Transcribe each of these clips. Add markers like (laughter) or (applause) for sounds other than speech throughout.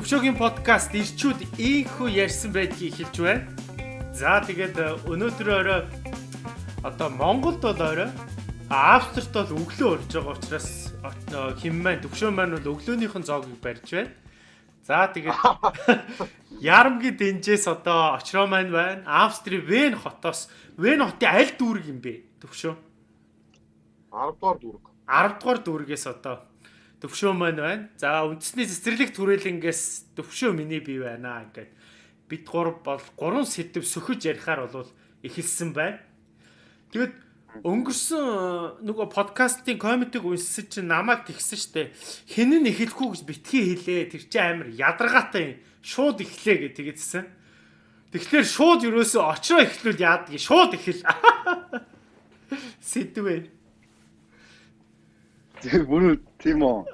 Төвшөөгийн подкаст ирчүүд ийхүү ярьсан байдгийг хэлж байна. За тэгээд э, өнөөдөр орой одоо Монголд бол орой Австрт бол өглөө орж байгаа учраас хэм маань Төвшөө маань бол өглөөнийхэн зоогийг барьж байна. За тэгээд (laughs) Ярамгийн дэнжээс одоо очроо маань байна. Австрийн Вен хотоос Вен хотын аль дүүрэг юм бэ? Төвшөө. 10 дугаар дүүрэг. 10 дугаар дүүргээс одоо төвшөө маань байна. За үндэсний цэцэрлэг түрээлэнгээс төвшөө миний бий байна ингээд бид гур бол гурван сэдв сөхөж ярихаар бол эхэлсэн байна. Тэгэд өнгөрсөн нөгөө подкастын комментиг үнсэж чинь намайг тэгсэн штэ. Хэн нь эхлэхгүй гэж битгий хэлээ. Тэр чинь амар ядаргаатай шууд эхлэе гэж тэгээдсэн. Тэгэхээр шууд юусоо очроо эхлүүл яадаг шууд эхэл. (laughs) Сэдвээ. Тэр бүр тийм үү.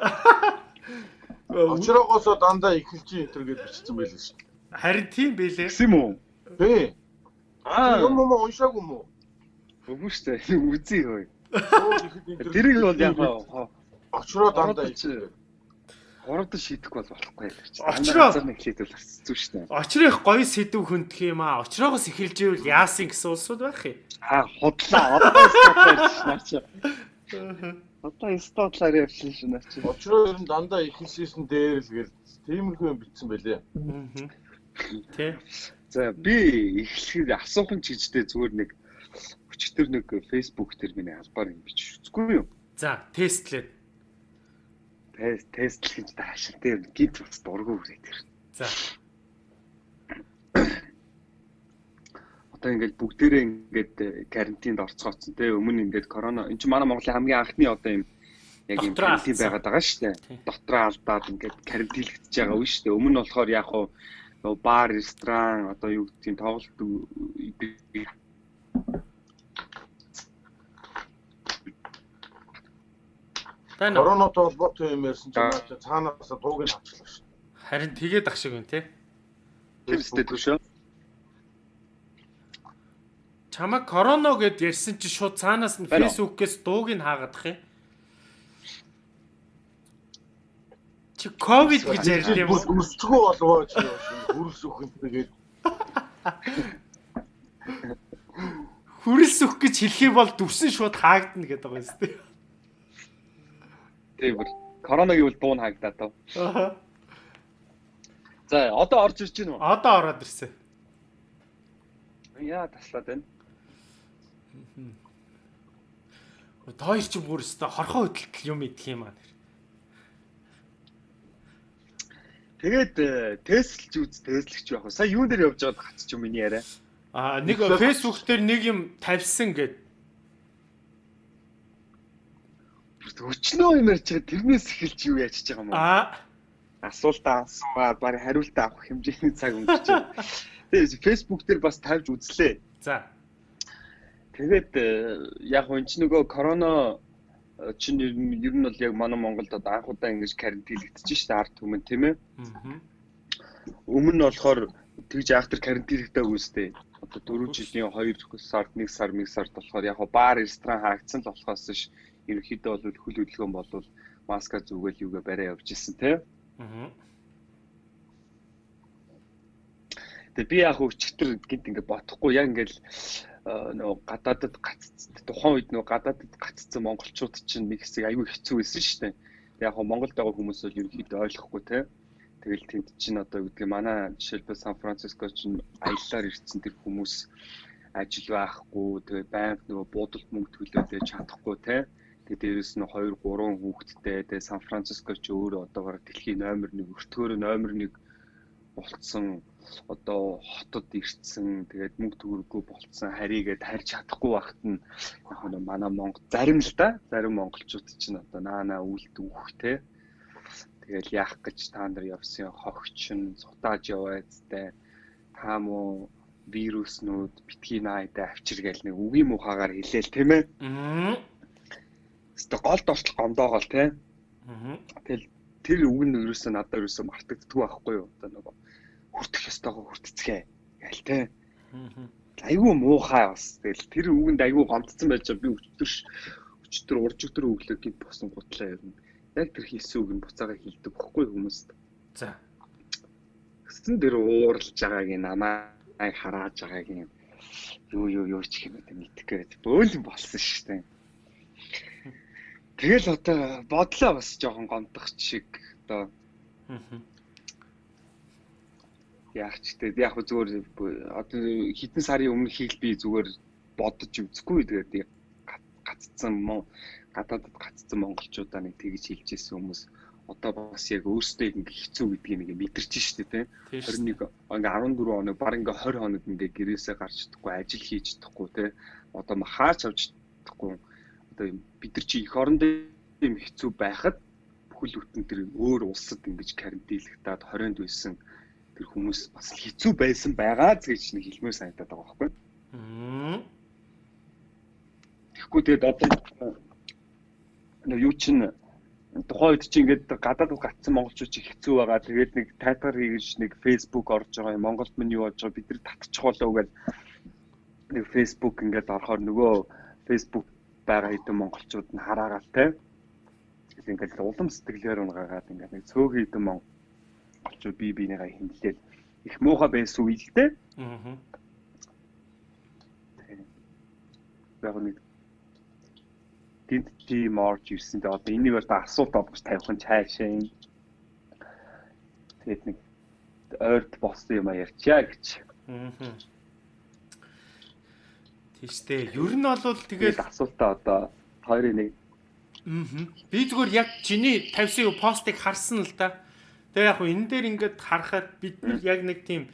Очроогоосоо дандаа эхэлж ин энэ гэж бичсэн байлээ шүү. Харин тийм байлээ. Гэсэн юм уу? Бэ. Аа. Юм юм уншаагүй юм уу? Үгүй шүү дээ. (laughs) Үзье хөөе. Тэрийг бол яг очроо дандаа эхэлж. Хоорондоо шийдэхгүй бол болохгүй л чи. Очроо нэг бол зүг шүү дээ. Очрох гоё сэдв хөндөх юм аа. Очроогоос эхэлж ивэл яасан гэсэн улсууд байх юм. Аа худлаа. Одоо стопч наач. (laughs) Одоо стотлаар явсан шин наач. Очроо ер нь дандаа эхэлсэн дээр л гэл тиймэрхүү юм бичсэн байлээ. Тэ. За би эхлэхэд асуухан чижтэй зүгээр нэг өчтөр нэг Facebook дээр миний албаар юм бич үзгүй юу? За тестлээ. Тест тестлэх гэж таашаа тэр гид бас дургу үрээд тэр. За. Одоо ингээд бүгдээрээ ингээд карантинд орцгооцсон те өмнө ингээд корона эн чинь манай Монголын хамгийн анхны одоо юм яг юм карантин байгаад байгаа шүү дээ. Дотроо алдаад ингээд карантинлэгдэж байгаа үе шүү дээ. Өмнө нь болохоор яг хуу бар, ресторан одоо юу гэдэг юм тоглолт Тань коронатой холбоотой юм ярьсан чинь цаанаас дууг нь авчлаа шүү. Харин тэгээд ах шиг юм те. Тэр өстэй төшөө. Чамаа короно гэд ярьсан чи шууд цаанаас нь фэйсбүүкээс дууг нь хаагаадах юм. Чи ковид гэж ярьд юм уу? Өсцгөө болгоо чи хүрс өхөн тэгээд хүрс өх гэж хэлэх юм бол дүрсэн шууд хаагдана гэдэг байгаа юм. Тийм бүр короногийн үл дуун хаагдаад тав. За одоо орж ирж байна уу? Одоо ороод ирсэн. Яа таслаад байна. Тоор чи бүр өстө хорхоо хөдөлтөл юм идэх юм аа. Тэгээд тестлж үз тестлэгч байх. Сая юун дээр явж байгаад гацч юм миний яриа. Аа нэг Facebook дээр нэг юм тавьсан гэд өчнөө юм ярьж байгаа тэрнээс эхэлж юу яаж байгаа юм бэ? Аа асуултаа асуугаад барь хариултаа авах хэмжээний цаг өнгөрч байна. (laughs) Тэгээд Facebook дээр бас тавьж үзлээ. За. Тэгээд яг энэ ч нөгөө корона чинь ер нь бол яг манай Монголд одоо анх удаа ингэж карантинлэгдэж штэ ард түмэн тийм ээ. Өмнө нь болохоор тэгж ахтар карантинлэгдээ үстэй. Одоо 4 жилийн 2 сард 1 сар 1 сард болохоор яг баар ресторан хаагдсан л болохоос ш ерөнхийдөө бол хөл хөдөлгөөн болвол маска зүгэл юугаа барай явж исэн тий. Аа. Тэгээ би яг өчтөр гинт ингээд бодохгүй яг ингээд нөгөө гадаадд гацц тухайн үед нөгөө гадаадд гаццсан монголчууд чинь нэг хэсэг аюу хэцүү байсан шүү дээ. Яг хоо Монголд байгаа хүмүүс бол ерөнхийдөө ойлгохгүй тий. Тэгэл тэнд чинь одоо юу гэдгийг манай жишээлбэл Сан Франциско чинь аяллаар ирсэн тэр хүмүүс ажил байхгүй тэгээ банк нөгөө буудалд мөнгө төлөөд чадахгүй тий. Тэгээ дээрэс нь 2 3 хүүхэдтэй тэгээ Сан Франциско ч өөрөө одоогоор дэлхийн номер 1 өртгөөр номер 1 болцсон одоо хотод ирсэн тэгээд мөнгө төгрөггүй болцсон харийгээд харьж чадахгүй багт нь яг нь манай Монгол зарим л да зарим монголчууд чинь одоо наана үлд үхтэй тэгэл яах гэж та нар явсан хогч нь цутааж яваадтай та муу вируснууд битгий наайдаа авчир гээл нэг үгийн мухагаар хэлээл тийм ээ Аа. Өөртөө гол дортлох гомдоогоол тий. Аа. Тэгэл тэр үг нь ерөөсөө надад ерөөсөө мартагддгүй байхгүй юу? Одоо нөгөө хүртэх ёстойгоо хүртцгээ гээл. Аа. Айгүй муухай бас. Тэгэл тэр үгэнд айгүй гомдсон байж би өчтөр өчтөр урж өтөр өглөө гинт босон гутлаа нь. Яг тэр хийсэн үг нь буцаага хилдэг бохгүй хүмүүст. За. Гэсэн дээр ууралж байгааг намайг харааж байгааг юм юу юу юу ч уу мэдхгүй бөөлөн болсон шүү дээ. Тэгэл одоо бодлоо бас жоохон гомдох шиг одоо яах ч тэгээд яг зүгээр одоо хэдэн сарын өмнө хийх би зүгээр бодож үзэхгүй тэгээд гаццсан мөн гадаадд гаццсан монголчуудаа нэг тэгж хэлжсэн хүмүүс. Одоо бас яг өөрсдөө ингээ хэцүү гэдгийг нэг мэдэрч штэ тий 21 ингээ 14 хоног баг ингээ 20 хоног ингээ гэрээсээ гарч чадахгүй ажил хийж чадахгүй тий одоо хаач авч чадахгүй одоо бид нар чи эх орондоо юм хэцүү байхад бүхэл бүтэн тэр өөр улсад ингэж карантинлэгтаад 20-нд байсан тэр хүмүүс бас л хэцүү байсан байгаа гэж нэг хэлмээр санагдаад байгаа байхгүй. Тэгэхгүй тэгээд одоо нэг юу чинь тухайн үед чи ингээд гадаад руу гацсан монголчууд чи хэцүү байгаа. Тэгээд нэг тайтгар хийж нэг Facebook орж байгаа юм. Монголд мань юу болж байгаа бид нар татчих болоо гэж нэг Facebook ингээд орохоор нөгөө Facebook байгаа хэдэн монголчууд нь хараагаал те. Ингээд улам сэтгэлээр унгагаад ингээд нэг цөөх хэдэн монгол монголчууд бие биенийгээ хэмлээл их муухай байсан үйл те. Аа. Яг нэг тэнд тийм орж ирсэн. Тэгээ одоо энийг одоо асуулт олгож тавих нь цаашаа юм. Тэгээд нэг ойрт болсон юм а ярьчаа гэж. Аа. Тийштэй. Ер нь бол тэгээд асуултаа одоо хоёрын нэг. Аа. Би зүгээр яг чиний тавьсан постыг харсан л да. Тэгээ яг энэ дээр ингээд харахад бид яг нэг тийм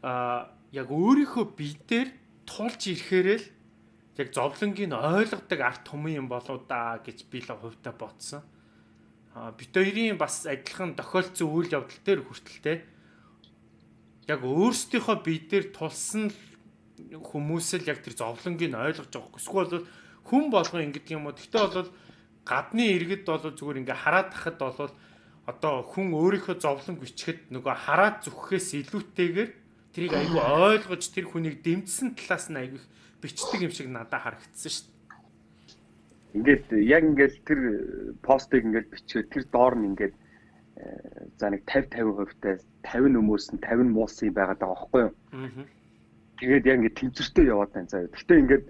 аа яг өөрийнхөө бие дээр тулж ирэхээрэл яг зовлонгийг ойлгодог арт түмэн юм болоо да гэж би л хувьдаа бодсон. А бит хоёрын бас адилхан тохиолдсон үйл явдал дээр хүртэлтэй яг өөрсдийнхөө бие дээр тулсан хүмүүс л яг тэр зовлонгийг ойлгож байгаа. Эсвэл бол хүн болгон ингэдэг юм уу. Гэтэ бол гадны иргэд бол зүгээр ингээ хараад тахад бол одоо хүн өөрийнхөө зовлон бичгэд нөгөө хараад зүгхээс илүүтэйгээр тэрийг айгүй ойлгож тэр хүнийг дэмжсэн талаас нь айгүй бичдэг юм шиг надад харагдсан шүү дээ. Ингээд яг ингээд тэр постыг ингээд бичээд тэр доор нь ингээд э, за нэг 50 50% таа 50 нөмөөс нь 50 муусан юм байгаа байхгүй юу? Аа. Тэгээд яг ингээд тэнцвэртэй яваад байна заа. Гэхдээ ингээд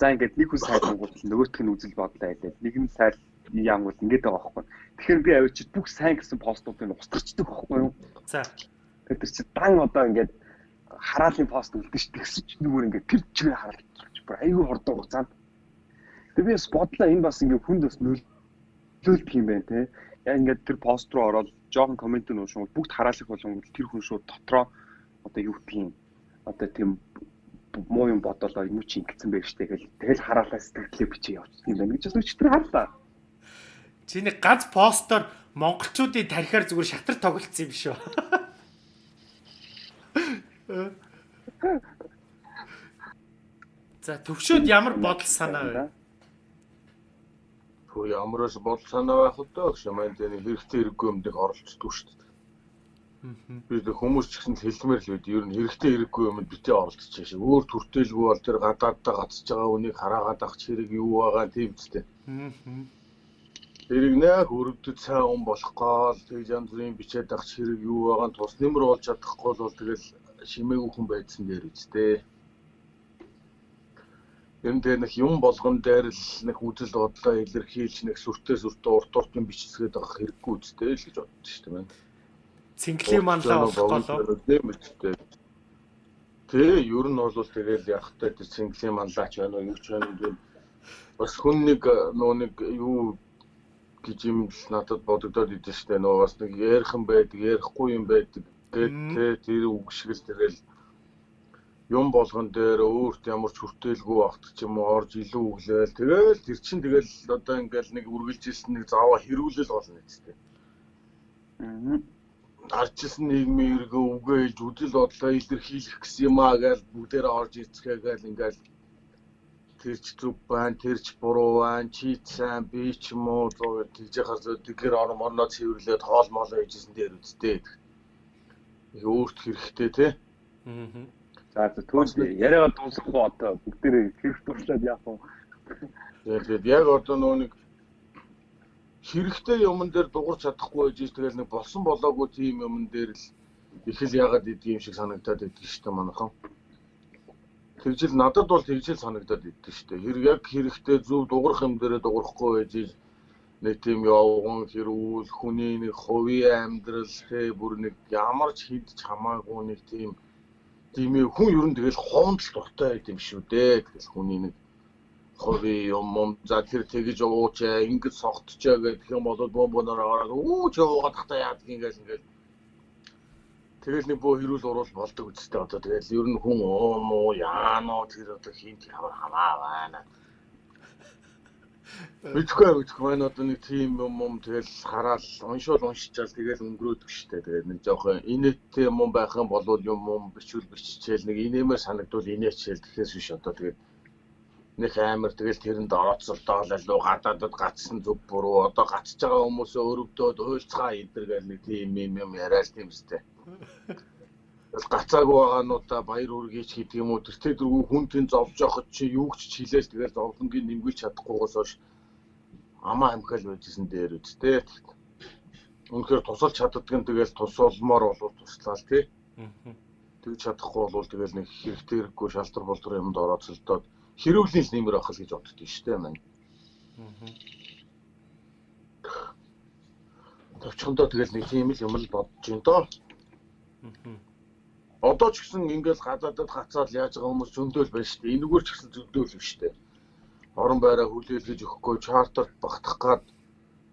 за ингээд нэг хүн нөгөөх нь үзэл бодлоо хэлээд нэг нь сайд яам бол ингээд байгаа байхгүй. Тэгэхээр би авчид бүх сайн гэсэн постуудыг устгачдаг байхгүй юу? За. Тэр чи дан одоо ингээд хараалын пост үлдэн ш тэгсэн чинь нүгээр ингээд тэр чигээр хараад бүр айгүй хордоо хугацаанд. Тэгээ би бас бодлоо энэ бас ингээд хүнд бас нөлөөлдөг юм байна те. Яг ингээд тэр пост руу ороод жоохон комент нь уушгүй бүгд хараалах болгон тэр хүн шууд дотроо одоо юу юм одоо тийм муу юм бодолоо юм чи ингэсэн байх штэ гэл тэгэл хараалаа сэтгэлээ бичиж явчихсан юм байна гэж бас өчтөр харлаа. Чиний ганц постоор монголчуудын тарихаар зүгээр шатар тоглолцсон юм шүү. За төвшөөд ямар бодол санаа вэ? Хөө ямараас бодол санаа байх вэ гэж маань тэр хэрэгтэй хэрэггүй юмдыг оролцдог шүү дээ. Би тэр хүмүүс ч гэсэн хэлмээр л үү. Ер нь хэрэгтэй хэрэггүй юмд битээ оролцож шээ. Өөр төртөөлгүй бол тэр гадааддаа гацж байгаа үнийг хараагаад авах хэрэг юу байгаа тийм үстэй. Тэрийг нэх өрөвдөд сайн ум болох гол тэг янз бүрийн бичээд авах хэрэг юу байгаа нь тус нэмэр болж чадахгүй бол тэгэл шимээгүй хүн байдсан дээр үстэй. Ер нь тэр нэг юм болгон дээр л нэг үзэл бодлоо илэрхийлж нэг сүртэй сүртэй урт урт юм бичсгээд авах хэрэггүй үстэй л гэж боддоо шүү дээ. Цинклийн манлаа болох болоо. Тийм үстэй. Тэ ер нь бол тэгэл явахтай цинклийн манлаач байна уу юу ч байна уу бас хүн нэг нөө нэг юу гэж юм л надад бодогдоод идэв штэ нөө бас нэг ярих юм байдаг ярихгүй юм байдаг Тэгээд тэр үг шиг л тэгэл юм болгон дээр өөрт ямар ч хүртээлгүй багт ч юм уу орж илүү өглөөл тэгэл тэр чин тэгэл одоо ингээл нэг үргэлжилсэн нэг зааваа хэрүүлэл болно гэжтэй. Аа. Арчилсан нийгмийн эргөө үгээ хэлж үдэл бодлоо илэрхийлэх гэсэн юм аа гэж бүгдээрээ орж ицгээгээл ингээл тэр ч зүг байна, тэр ч буруу байна, чи сайн, би ч муу зоо тэгж яхаар зөө тэгэхээр орон орноо цэвэрлээд хоол моолоо хийжсэн дээр үсттэй их өөрт хэрэгтэй тий. Аа. За за түүний яриагаа дуусгах уу одоо бүгдээ хэрэг туршлаад яах вэ? Тэгээд яг одоо нөө нэг хэрэгтэй юмн дээр дуурч чадахгүй байж тэгэл нэг болсон болоогүй тийм юмн дээр л их л ягаад идэх юм шиг санагдаад байдаг шүү дээ манайхан. Тэгжил надад бол тэгжил санагдаад байдаг шүү дээ. Хэрэг яг хэрэгтэй зөв дуурах юм дээрээ дуурахгүй байж нэг тийм явган хэрүүл хүний нэг хувийн амьдрал те бүр нэг ямар ч хидж хамаагүй нэг тийм тийм хүн ер нь тэгэл хоомд л дуртай байд юм шүү дээ. Тэгэл хүний нэг хувийн юм юм за тэр тэгж уучаа ингэж согтчоо гэх юм бол бомбоноор ороод ууч яваад тахта яадаг ингээл ингээл Тэгэл нэг бөө хэрүүл уруул болдог үстэй одоо. Тэгэл ер нь хүн оо муу яано? тэр одоо хинт ямар хамаа байна. Мэдхгүй мэдхгүй байна одоо нэг тийм юм юм тэгэл хараал уншуул уншичаал тэгэл өнгөрөөдөг штэ. Тэгээд нэг жоохон инээдтэй юм байх юм болвол юм юм бичвэл биччихэл нэг инээмээр санагдвал инээчээл тэгэхээр биш одоо. Тэгээд нэг амар тэгэл тэрэнд орооцолдоол алуу гадаадад гацсан зүг буруу. Одоо гацж байгаа хүмүүсөө өрөвдөөд уйлцгаа идэргээл нэг тийм юм юм яриад тийм үстэй. Гацаагүй байгаануудаа баяр үргийч гэдэг юм уу тэр тэргүй хүн тэн зовж явахад чи юу ч хилээл тэгэл зовлонгийн нэмгэж чадахгүйгээс хойш амаа амхаал байжсэн дээр үсттэй. Үнэхээр тусалж чаддаг нь тэгэл тусалмаар болов туслаа тий. Тэгж чадахгүй бол тэгэл нэг хэрэгтэй хэрэггүй шалтар болдор юмд орооцолдоод хэрүүлийн л нэмэр авах л гэж боддоо шүү дээ маань. Төвчөндөө тэгэл нэг тийм л юм л бодож байна доо. Одоо ч гэсэн ингээл гадаадад хацаад яаж байгаа хүмүүс зөндөөл байна шүү дээ. Энэгээр ч гэсэн зөндөөл биш шүү дээ. Орон байраа хүлээлгэж өгөхгүй чартерт багтах гад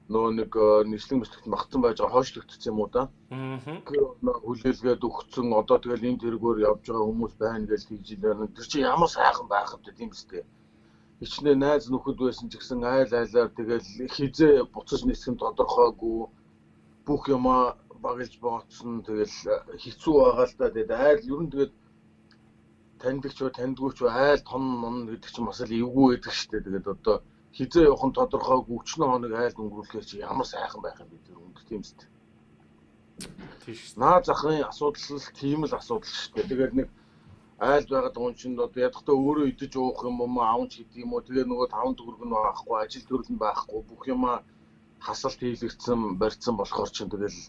нөө нэг э, нийслэг мэтлэгт магтсан байж байгаа хойшлогдсон юм уу да. Аа. Хүлээлгээд өгцөн одоо тэгэл энэ тэргээр явж байгаа хүмүүс байна гэж байна. Тэр чинь ямар сайхан байх вэ тийм үстэй. Хичнээн найз нөхөд байсан ч гэсэн айл айлаар тэгэл хизээ буцаж нисэх нь тодорхойгүй бүх юмаа багилж бооцсон тэгэл хэцүү байгаа л да. Тэгээд айл ер нь тэгээд таньдаг ч таньдгүй ч айл том мон гэдэг чинь бас л эвгүй байдаг шүү дээ. Тэгээд одоо хизээ явах нь тодорхойгүй өчнөө хоног айл өнгөрүүлэхээр чи ямар сайхан байх юм бэ тэр үнд тийм үст. Тийш. Наа захын асуудал л тийм л асуудал шүү дээ. Тэгээд нэг айл байгаад байгаа чинь одоо ядахтаа өөрөө идэж уух юм уу аавч гэдэг юм уу тэгээ нөгөө таван төгрөг нь байхгүй ажил төрөл нь байхгүй бүх юма хасалт хийлэгдсэн барьцсан болохоор чинь тэгэл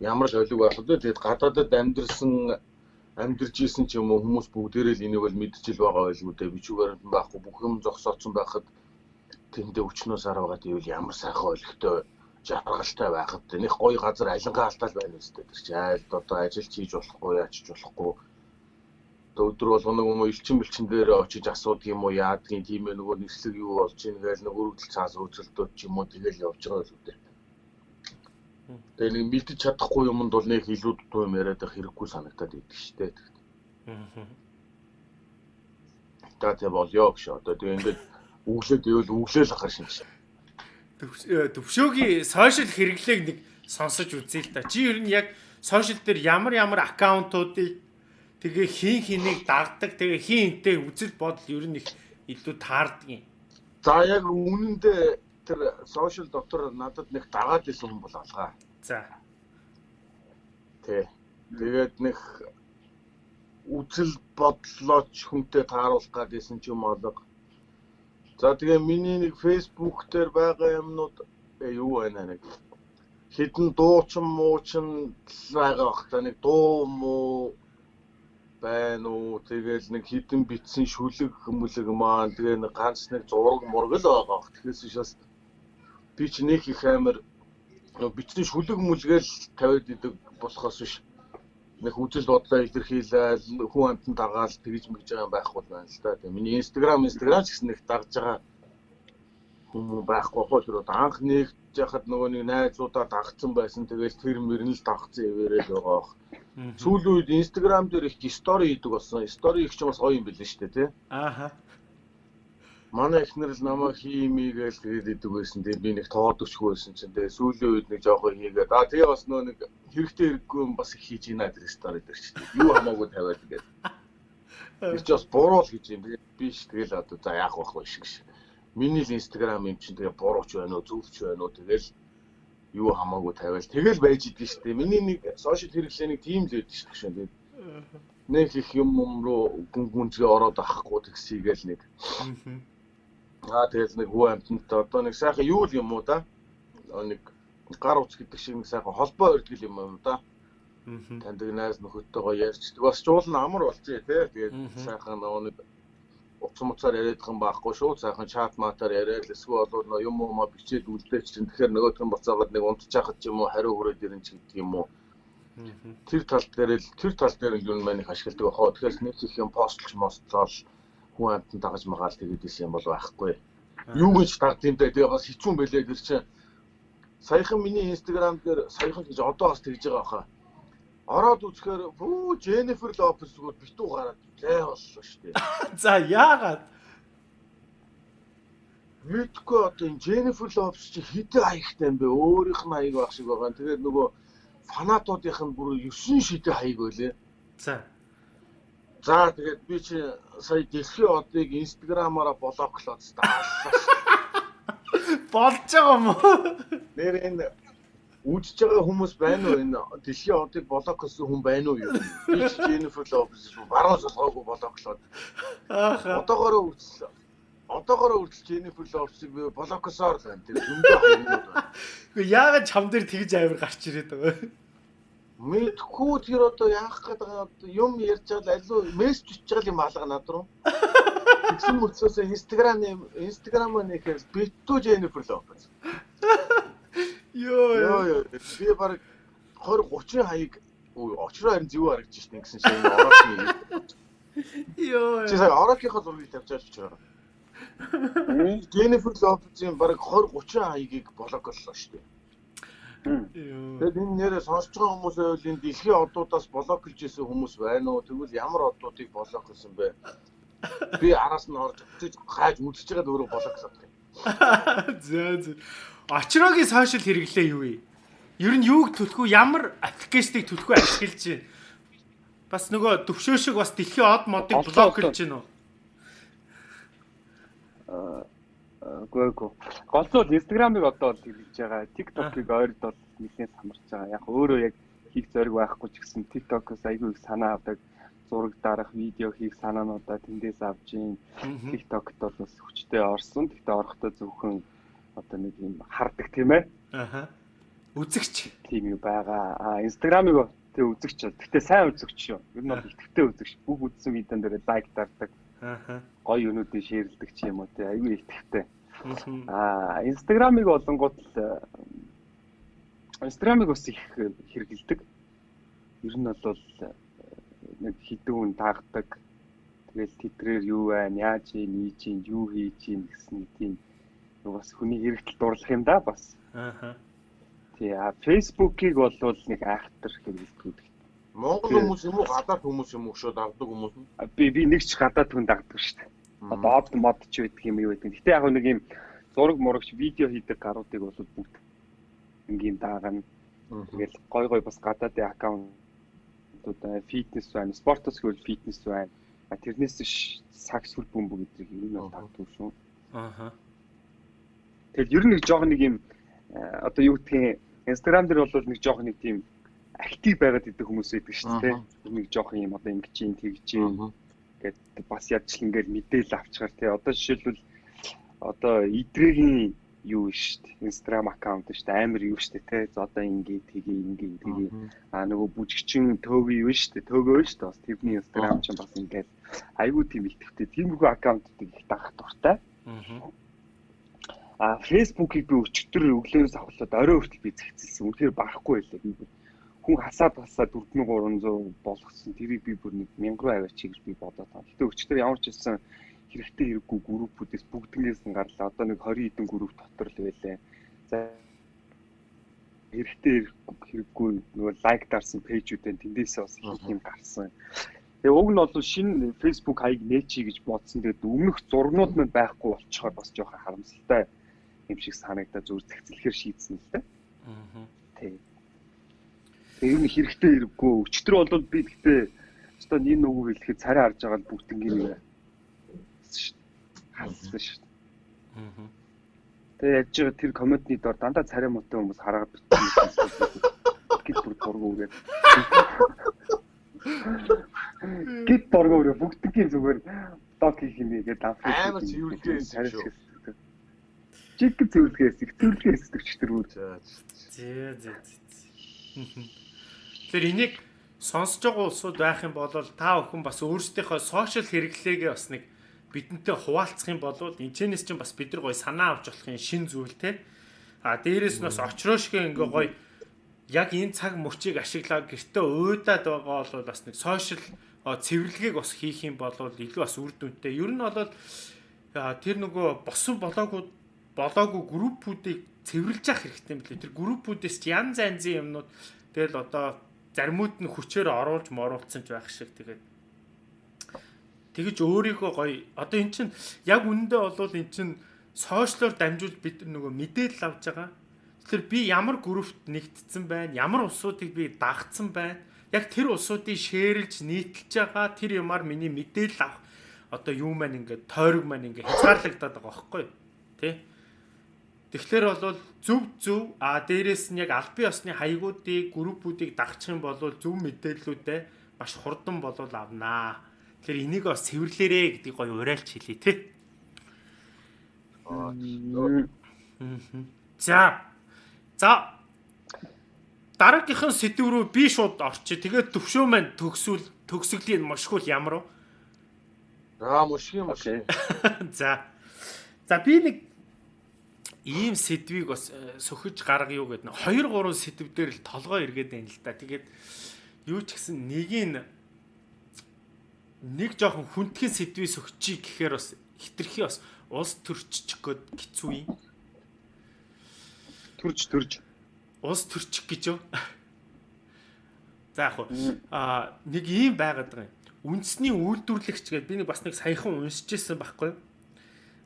ямар л олиг байх вэ? Тэгээд гадаадад амьдэрсэн амьдэрж исэн ч юм уу хүмүүс бүгдээрээ л энийг бол мэдчихэл байгаа дээ бичүүгээр нь байхгүй бүх юм зогсооцсон байхад тэндээ өчнөөс араагаад ивэл ямар сайхан олигтой жаргалтай байхад нэг гоё газар алингаа алтаал байна үстэй тэр чи айл одоо ажиллаж хийж болохгүй яачж болохгүй. Өдөр болгоно юм уу элчин бэлчин дээр очиж асуудаг юм уу яадгийн тийм ээ нөгөө нэслэг юу болж ийн гээл нэг өргөдөл цаас үйлчлэлтүүд ч юм уу тэгэл явж байгаа л үдээ. Тэгээ нэг мэдчих чадахгүй юмд бол нэг илүү дутуу юм яриад байх хэрэггүй санагтаад идэг штэ. Аа. Та тэ болёо гэж одоо тэгээ ингээд өглөөд ивэл өглөөл ахаар шинж. Төвшөөгийн сошиал хэрэглээг нэг сонсож үзье л да. Чи ер нь яг сошиал дээр ямар ямар аккаунтуудыг тэгээ хин хэнийг дагдаг тэгээ хин хинтэй үзэл бодол ер нь их илүү таардаг юм. За яг үнэндээ тэр сошиал дотор надад нэг дагаад исэн хүн бол алгаа. За. Тэ. Тэгээд нэг үзэл бодлооч хүнтэй тааруулах гэдсэн ч юм олго За тэгээ миний нэг Facebook дээр байгаа юмнууд юу байна нэг хідэн дуучин муучин байгаа бах та нэг дуу муу байна уу тэгэл нэг хідэн битсэн шүлэг хүмүүлэг маань тэгээ нэг ганц нэг зураг мураг л байгаа бах тэгэхээр шээс би ч нэг их амар битсэн шүлэг мүлгээл тавиад идэг болохоос биш нэг үзэл бодлоо илэрхийлээл хүн амтан дагаал тэгж мэгж байгаа юм байхгүй байна л да. Тэгээ миний Instagram Instagram ч гэсэн нэг дагж байгаа хүмүүс байхгүй хоо тэр анх нэгж яхад нөгөө нэг найзуудаа дагцсан байсан. Тэгэл тэр мөрн л дагцсан ивэрэл байгаа бох. Сүүлийн үед Instagram дээр их стори хийдэг болсон. Стори их ч бас гоё юм билээ шүү дээ, тий. Ааха манай эхнэр л намайг хиймийгээл тэгээд идэг байсан. Тэгээд би нэг тоодөгчгүй байсан чинь тэгээд сүүлийн үед нэг жоохон хийгээд аа тэгээ бас нөө нэг хэрэгтэй хэрэггүй юм бас их хийж ийна тэр стори дээр ч юу хамаагүй тавиад ингээд. Тэр ч бас буруу л гэж юм. Би ш тэгэл одоо за яах вэ шиг ш. Миний л инстаграм юм чинь тэгээ бурууч байна уу зөвч байна уу тэгэл юу хамаагүй тавиал тэгэл байж идэг штэ. Миний нэг сошиал хэрэглээний тим л байдаг шүү дээ. Нэг их юм юм руу гүн гүнзгий ороод авахгүй тэгсийгээл нэг. Аа тэгэл нэг хүү амтнтай одоо нэг сайхан юу л юм уу да. нэг гар утас гэдэг шиг нэг сайхан холбоо өрдгөл юм юм да. Мгм. Таньдаг найз нөхөдтэйгоо ярьчдаг. Бас жуулна амар болчихъя тий. Тэгээд сайхан нэг утас муцаар яриадах юм байхгүй шүү. Сайхан чат матаар яриад эсвэл бол нөгөө юм уу маа бичээд үлдээч чинь тэгэхээр нөгөөх нь буцаагаад нэг унтчихад ч юм уу хариу хүрээд ирэн ч гэдэг юм уу. Тэр тал дээр л тэр тал дээр л юу маань их ашигладаг бахаа. Тэгэхээр нэг их юм постлж мостлол хүн амтан дагаж магаал тэгээд исэн юм бол байхгүй. Юу гэж дагдсан дэ тэгээ бас хичүүн байлээ тэр чинь. Саяхан миний инстаграм дээр саяхан гэж одоо бас тэгж байгаа баха. Ороод үзэхээр бүү Jennifer Lopez зүгээр битүү гараад лай боллоо шүү дээ. (laughs) За яагаад? Мэдгүй одоо энэ Jennifer Lopez чи хэдэн хаягтай юм бэ? Өөрийнх нь хаяг байх шиг байгаа. Тэгээд нөгөө фанатуудынх нь бүр 9 шидэ хаяг байлээ. За. За тэгээд би чи сая дэлхийн одыг инстаграмаараа блоклоод дааллаа. (laughs) Болж байгаа юм уу? Нэр энэ үдчихэж байгаа хүмүүс байна уу? Энэ дэлхийн одыг блоклосон хүн байна уу юу? Би чи Jennifer Lopez баруун солгоогүй блоклоод Ааха. одоогоороо үтсэн. Одоогоороо үргэлж Jennifer Lopez-ыг би блокосоор л байна. Тэр зөндөө хаягнууд байна. Гэхдээ яагаад чам дээр тэгж авир гарч ирээд байгаа вэ? Мэдхгүй тэр одоо яах гээд байгаа юм ярьж байгаа алуу мессеж бичиж байгаа юм алга над руу. Тэгсэн мөцөөс Instagram Instagram нэхээс битүү Jennifer Lopez. Йоо. Йоо ёо би баг 20 30 хаяг очроо харин зөв харагдаж шин гэсэн шиг орооны. Йоо. Чи сая ороокийнхоо зургийг тавьж байгаа ч. (laughs) Jennifer Lopez-ийн баг 20 30 хаягийг блоклолоо шүү дээ. Йоо. Тэгэд энэ нэрээ сонсож байгаа хүмүүсээ бол энэ дэлхийн одуудаас блоклж исэн хүмүүс байна уу? Тэгвэл ямар одуудыг блоклсон бэ? (laughs) Би араас нь орж очиж хааж үзэж байгаад өөрөө блоклоод байна. (laughs) За за. Очрогийн сошиал хэрэглээ юу вэ? Ер нь юуг төлөхөө ямар аппликейшнийг төлөхөө ашиглаж байна? Бас нөгөө төвшөө шиг бас дэлхийн од модыг блок хийж байна уу? Гөө гөө. Голцол Instagram-ыг одоо л хэрэгж байгаа. TikTok-ыг ойрд бол нэлээд самарч байгаа. Яг өөрөө яг хийх зориг байхгүй ч гэсэн TikTok-оос айгүй их санаа авдаг зураг дарах, видео хийх санаануудаа тэндээс авж ийн. TikTok-т бол бас хүчтэй орсон. Тэгтээ орохдоо зөвхөн одоо нэг юм хардаг тийм ээ. Аха. Үзэгч. тийм юу байгаа. А Instagram-ыг тэг үзэгч. Тэгтээ сайн үзэгч шүү. Ер нь бол ихэвчлэн үзэгч. Бүх үзсэн видеон дээр лайк дардаг, Аха. гоё юмнуудыг шеэрлдэг ч юм уу тий. Айгүй ихэвчлэн. Мгм. А Instagram-ыг болонгууд л э, Instagram-ыг бас их хэрэгэлдэг. Ер нь бол э, нэг хідэн хүн таагдаг. Тэгэл тэдрээр юу байна, яаж ийн, ийж ийн, юу хийж ийн гэсэн тийм бас хүний хэрэгтэл дурлах юм да бас. Аха. Тий, а Facebook-ыг бол нэг айхтар хэрэгэлдэг. Монгол хүмүүс юм уу гадаад хүмүүс юм уу шүү дагдаг хүмүүс нь. А, Би би нэг ч гадаад хүн дагдаг шүү дээ. Одоо од мод ч байдаг юм юу байдаг. Гэтэ яг нэг юм зураг мурагч видео хийдэг гаруудыг бол бүгд ингийн даагана. Тэгэл гой гой бас гадаадын аккаунтууд байна, фитнес байна, спортос гэвэл фитнес байна. А тэрнээс ш сакс хөл бөмбөг гэдгийг ер нь бол тагдаг шүү. Аха. Тэгэл ер нь нэг жоох нэг юм одоо юу гэдгийг Instagram дээр бол нэг жоох нэг тийм актив байгаад идэх хүмүүс байдаг шүү дээ. Нэг жоох юм одоо ингэж ин тэгж ин гэдэг бас ядчил ингээл мэдээлэл авчгаар тий одоо жишээлбэл одоо идрэгийн юу шүү дээ? Инстаграм аккаунт шүү дээ? Амар юу шүү дээ тий за одоо ингээ тгий ингээ тгий а нөгөө бүжигчин төөг юу шүү дээ? Төөгөө шүү дээ? Бас тэрний инстаграм ч бас ингээл айгүй тийм ихтэй. Тиймэрхүү аккаунтуудыг их дагах дуртай. Мгм. а фэйсбүүкийг би өчтөр өглөөс авахлаад орой хүртэл би зэгцэлсэн. Үнэхээр барахгүй байлаа хүн хасаад хасаад 4300 болгосон тэрийг би бүр нэг 1000 руу аваач гэж би бодоод байна. Гэтэ өчтөр ямар ч хэлсэн хэрэгтэй хэрэггүй группүүдээс бүгднээс нь гарлаа. Одоо нэг 20 хэдэн групп дотор л байлаа. За хэрэгтэй хэрэггүй нөгөө лайк дарсан пэйжүүдэн тэндээсээ бас их юм гарсан. Тэгээ уг нь бол шинэ Facebook хаяг нээчи гэж бодсон. Тэгээд өмнөх зургнууд нь байхгүй болчихоор бас жоохон харамсалтай юм шиг санагдаад зүр зэгцлэхээр шийдсэн л дээ. Мгм. Тий. Ер нь хэрэгтэй хэрэггүй. Өчтөр бол би гэхдээ өстой энэ нүгүү хэлэхэд царай харж байгаа л бүгднийг нэг халсан шүү дээ. Мгм. Тэгээ яаж байгаа тэр комментний дор дандаа царай муутай хүмүүс хараад бичсэн. Гит бүр дургу үрээд. Гит дургу үрээ бүгдгийн зүгээр док хийх юм гээд Амар цэвэрлэгээ юм шиг шүү. жижиг зөвлөгөөс их зөвлөгөөс төвчтөр үү. За. Зээ зээ зээ. Тэр энийг сонсож байгаа улсууд байх юм бол та бүхэн бас өөрсдийнхөө сошиал хэрэглээгээ бас нэг бидэнтэй хуваалцах юм бол энэчнээс чинь бас бид нар гоё санаа авч болохын шин зүйл те. А дээрэс нь бас очроошгүй ингээ гоё яг энэ цаг мөчийг ашиглаад гэртээ уйдаад байгаа бол бас нэг сошиал цэвэрлэгийг бас хийх юм бол илүү бас үр дүнтэй. Ер нь бол тэр нөгөө босон болоогүй болоогүй группүүдийг цэвэрлж явах хэрэгтэй юм билээ. Тэр группүүдээс янз янзын юмнууд тэгэл одоо заримуд нь хүчээр оруулж моруулсан ч байх шиг тэгээд тэгэж өөрийгөө гоё одоо эн чин яг үнэндээ болвол эн чин сошиалор дамжуулж бид нөгөө мэдээлэл авч байгаа. Тэгэхээр би ямар группт нэгдсэн байна, ямар улсуудыг би дагцсан байна. Яг тэр улсуудыг шеэрлж нийтэлж байгаа тэр юмар миний мэдээлэл авах одоо юу маань ингээд тойрог маань ингээд хязгаарлагдаад байгаа байхгүй тий. Тэгэхээр бол зөв зөв а дээрэс нь яг албан ёсны хаягуудыг группүүдийг дагчих юм бол зөв мэдээллүүдээ маш хурдан болол авнаа. Тэгэхээр энийг бас цэвэрлээрэ гэдгийг гоё уриалж хэлье тий. За. За. Дараагийнхан сэдв рүү би шууд орчих. Тэгээд төвшөө маань төгсвөл төгсгөлийн мошгул ямар вэ? Аа юм Окей. За. За би нэг ийм сэдвийг бас э, сөхөж гаргая юу гэдэг. 2 3 сэдв дээр л толгой эргээд байна л да. Тэгээд юу ч гэсэн нэгийг нэг жоохон хүндхэн сэдвийг сөхчий гэхээр бас хитрхи бас улс төрчих гээд хэцүү юм. Төрж төрж. Улс төрчих гэж юу? (laughs) За яг хуу а нэг ийм байгаад байгаа юм. Үндэсний үйлдвэрлэгч гэдэг би нэг бас нэг саяхан уншиж ирсэн байхгүй.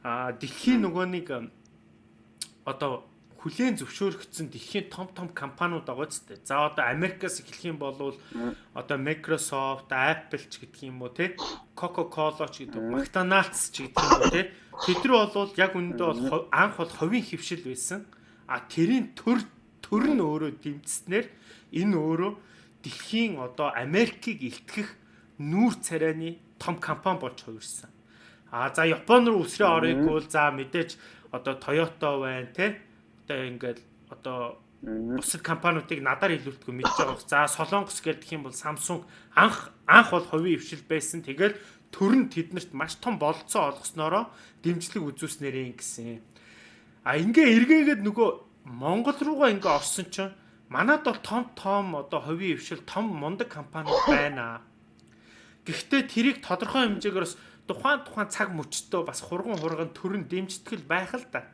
А дэлхийн нөгөө нэг одоо хүлээн зөвшөөрөгдсөн дэлхийн том том компаниуд байгаа ч гэдэг. За одоо Америкаас эхлэх юм бол одоо Microsoft, Apple ч гэдэг юм уу те Coca-Cola ч гэдэг, McDonald's ч гэдэг юм уу те. Тэдэр бол яг үүндээ бол анх бол ховийн хөвшил байсан. А тэрийн төр төр нь өөрөө дэмжснээр энэ өөрөө дэлхийн одоо Америкийг илтгэх нүүр царайны том компани болж хувирсан. А за Япон руу үсрээ орыг бол за мэдээж одоо Toyota байна те. Одоо ингээд одоо бусад компаниудыг надаар илүүлдэггүй мэдж байгаа. За Солонгос гэдэг юм бол Samsung анх анх бол хувийн өвшил байсан. Тэгэл төр нь тэднэрт маш том болцоо олгосноороо дэмжлэг үзүүлснээрээ гэсэн. А ингээ эргээгээд нөгөө Монгол руугаа ингээ орсон чинь манад бол том том одоо хувийн өвшил том мундаг компаниуд байна. Гэхдээ тэрийг тодорхой хэмжээгээр бас тухайн тухайн цаг мөчтөө бас хурган хурган төрн дэмжтгэл байх л да.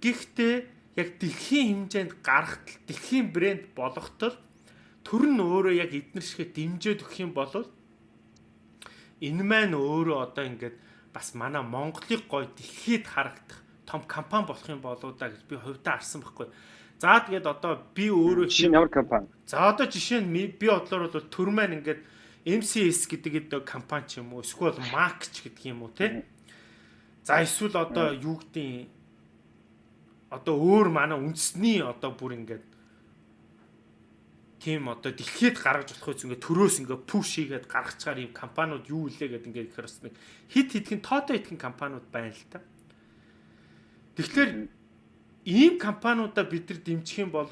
Гэхдээ яг дэлхийн хэмжээнд гарахтал дэлхийн брэнд болгохтол төр нь өөрөө яг эднэр шигэ дэмжиж өгөх юм бол энэ маань өөрөө одоо ингээд бас манай Монголыг гой дэлхийд харагдах том компани болох юм болоо да гэж би хувьдаа харсан байхгүй. За тэгээд одоо би өөрөө Шинэ ямар компани? За одоо жишээ нь би бодлоор бол төр маань ингээд MCS гэдэг компани ч юм уу эсвэл Mac ч гэдэг юм уу те. За эсвэл одоо юу гэдэг одоо өөр манай үндэсний одоо бүр ингээд тийм одоо дэлхийд гаргаж болох үс ингээд төрөөс ингээд пуш хийгээд гаргацгаар юм компаниуд юу илээ гэдэг ингээд ихэр бас нэг хит хитгэн тоотой хитгэн компаниуд байна л та. Тэгэхээр ийм компаниудаа бид нар дэмжих юм бол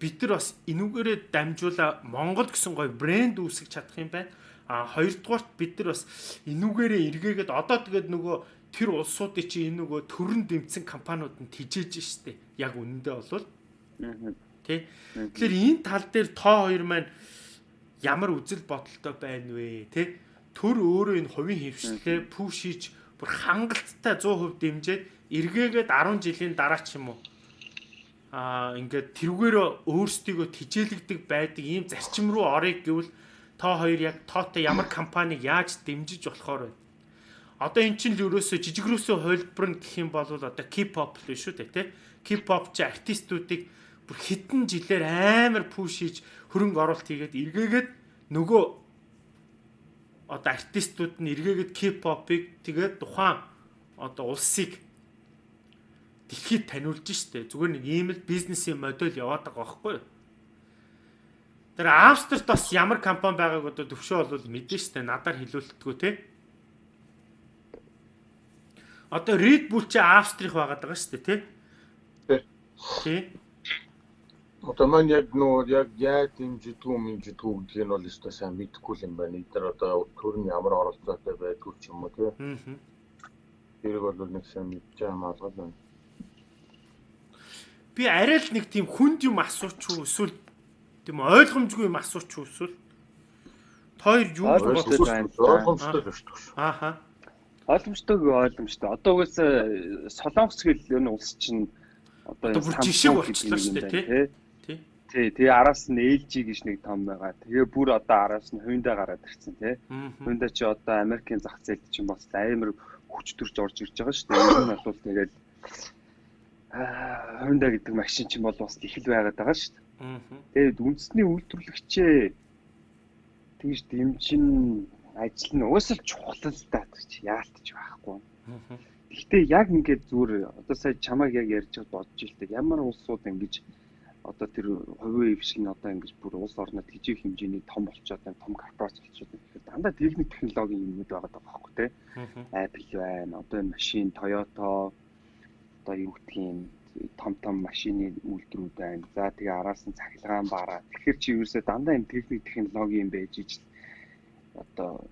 бид нар бас энүүгээрээ дамжуулаа Монгол гэсэн гоё брэнд үүсгэж чадах юм байна. А хоёрдугаарт бид нар бас энүүгээрээ эргээгээд одоо тэгээд нөгөө тэр улсуудын чинь энэ нөгөө төрөн дэмцсэн компаниуд нь тижээж штэ. Яг үнэндээ болвол тий. Тэгэхээр энэ тал дээр тоо хоёр маань ямар үзэл бодолтой байна вэ тий? Төр өөрөө энэ хувийн хөвшлээ пүш хийж бүр хангалттай 100% дэмжиж эргээгээд 10 жилийн дараа ч юм уу аа ингээд тэрүүгээр өөрсдийгөө тижээлэгдэг байдаг ийм зарчим руу орыг гэвэл та хоёр яг тоотой ямар компаниг яаж дэмжиж болохоор байна. Одоо эн чинь л ерөөсөө жижигрөөсөө хувилбар нь гэх юм бол одоо K-pop л шүү дээ тий. K-pop чи артистуудыг бүр хэдэн жилээр амар пуш хийж хөрөнгө оруулалт хийгээд эргээгээд нөгөө одоо артистууд нь эргээгээд K-pop-ыг тэгээд тухайн одоо улсыг дэлхийд таниулж штэ. Зүгээр нэг ийм л бизнесийн модель яваад байгаа байхгүй юу? Тэр Австрт бас ямар компани байгааг одоо төвшөө бол мэдэн штэ. Надаар хэлүүлэлтгүй те. Одоо Red Bull чи Австрих байгаад байгаа шүү дээ, тий? Одоо маань яг нөө яг яа дэмжидгүү мэмжидгүү гэдгийг нь бол өстой сайн мэдэхгүй юм байна. Эдгээр одоо төрний ямар оролцоотой байдгүй ч юм уу. Аа. Тэрийг бол нэг сайн мэдж байгаа маалгал байна. Би арай л нэг тийм хүнд юм асууч уу эсвэл тийм ойлгомжгүй юм асууч уу эсвэл хоёр юу Ойлгомжтой бодож байна. Ойлгомжтой ааха Ойлгомжтой ойлгомжтой. Одоо угаасаа Солонгос гэл энэ улс чинь одоо бүр жишээ болчихлоо шүү дээ, байна, тий? Тий, тэгээ араас нь LG гэж нэг том байгаа. Тэгээ бүр одоо араас нь Hyundai гараад ирсэн тий. Аа. Hyundai чи одоо Америкийн зах зээлд чинь бас амар хүч төрж орж ирж байгаа шүү дээ. Энэ нь бол тэгээд Hyundai гэдэг машин чинь бол бас их л байгаад байгаа шүү дээ. Тэгээд үндэсний үйлдвэрлэгчээ тэгж дэмжин ажил нь уусал чухал л та гэж яалтч байхгүй. Гэхдээ яг ингээд зүгээр одоо сая чамайг яг ярьж бодож илтэй ямар улсууд ингэж одоо тэр хувийн эв шиг нь одоо ингэж бүр улс орнод хижээх хэмжээний том болчиход байна, том корпорац болчиход байна. Тэгэхээр дандаа техник технологийн юмнууд байгаа даа байхгүй тий. Apple байна, одоо энэ машин Toyota одоо юу гэдгийг том том машины үйлдвэрүүд байна. За тэгээ араас нь цахилгаан баараа. Тэгэхээр чи ерөөсөө дандаа энэ техник технологи юм байж ич одоо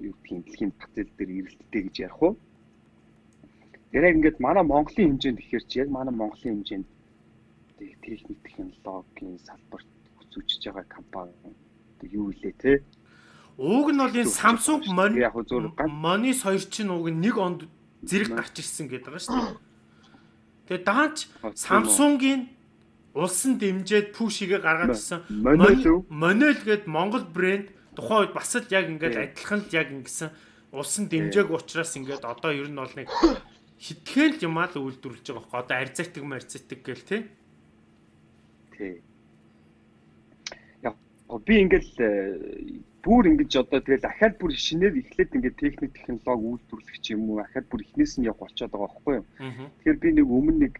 юу гэдгийг дэлхийн зах зээл дээр эрэлттэй гэж ярих уу? Тэр яг ингээд манай Монголын хэмжээнд ихээр чи яг манай Монголын хэмжээнд техник технологийн салбарт хүсүүчж байгаа компани юу илээ те? Ууг нь бол энэ Samsung Mon Яг хөө зөв ганц Monis хоёр чинь уг нэг онд зэрэг гарч ирсэн гэдэг байгаа шүү дээ. Тэгээ даанч Samsung-ийн улсын дэмжээд пүшигээ гаргаад ирсэн. Monol гээд Монгол брэнд тухайн үед бас л яг ингээд адилхан л яг ингэсэн улсын дэмжээг учраас ингээд одоо ер нь бол нэг хитгэн л юмаа л үйлдвэрлэж байгаа байхгүй одоо арзайтг марцайтг гэл тий. Тий. Яг гоо би ингээл э, бүр ингэж одоо тэгэл ахаад бүр шинээр эхлээд ингээд техник технологи үйлдвэрлэх юм уу ахаад бүр эхнээс нь явах болчиход байгаа байхгүй юу. Тэгэхээр би нэг өмнө нэг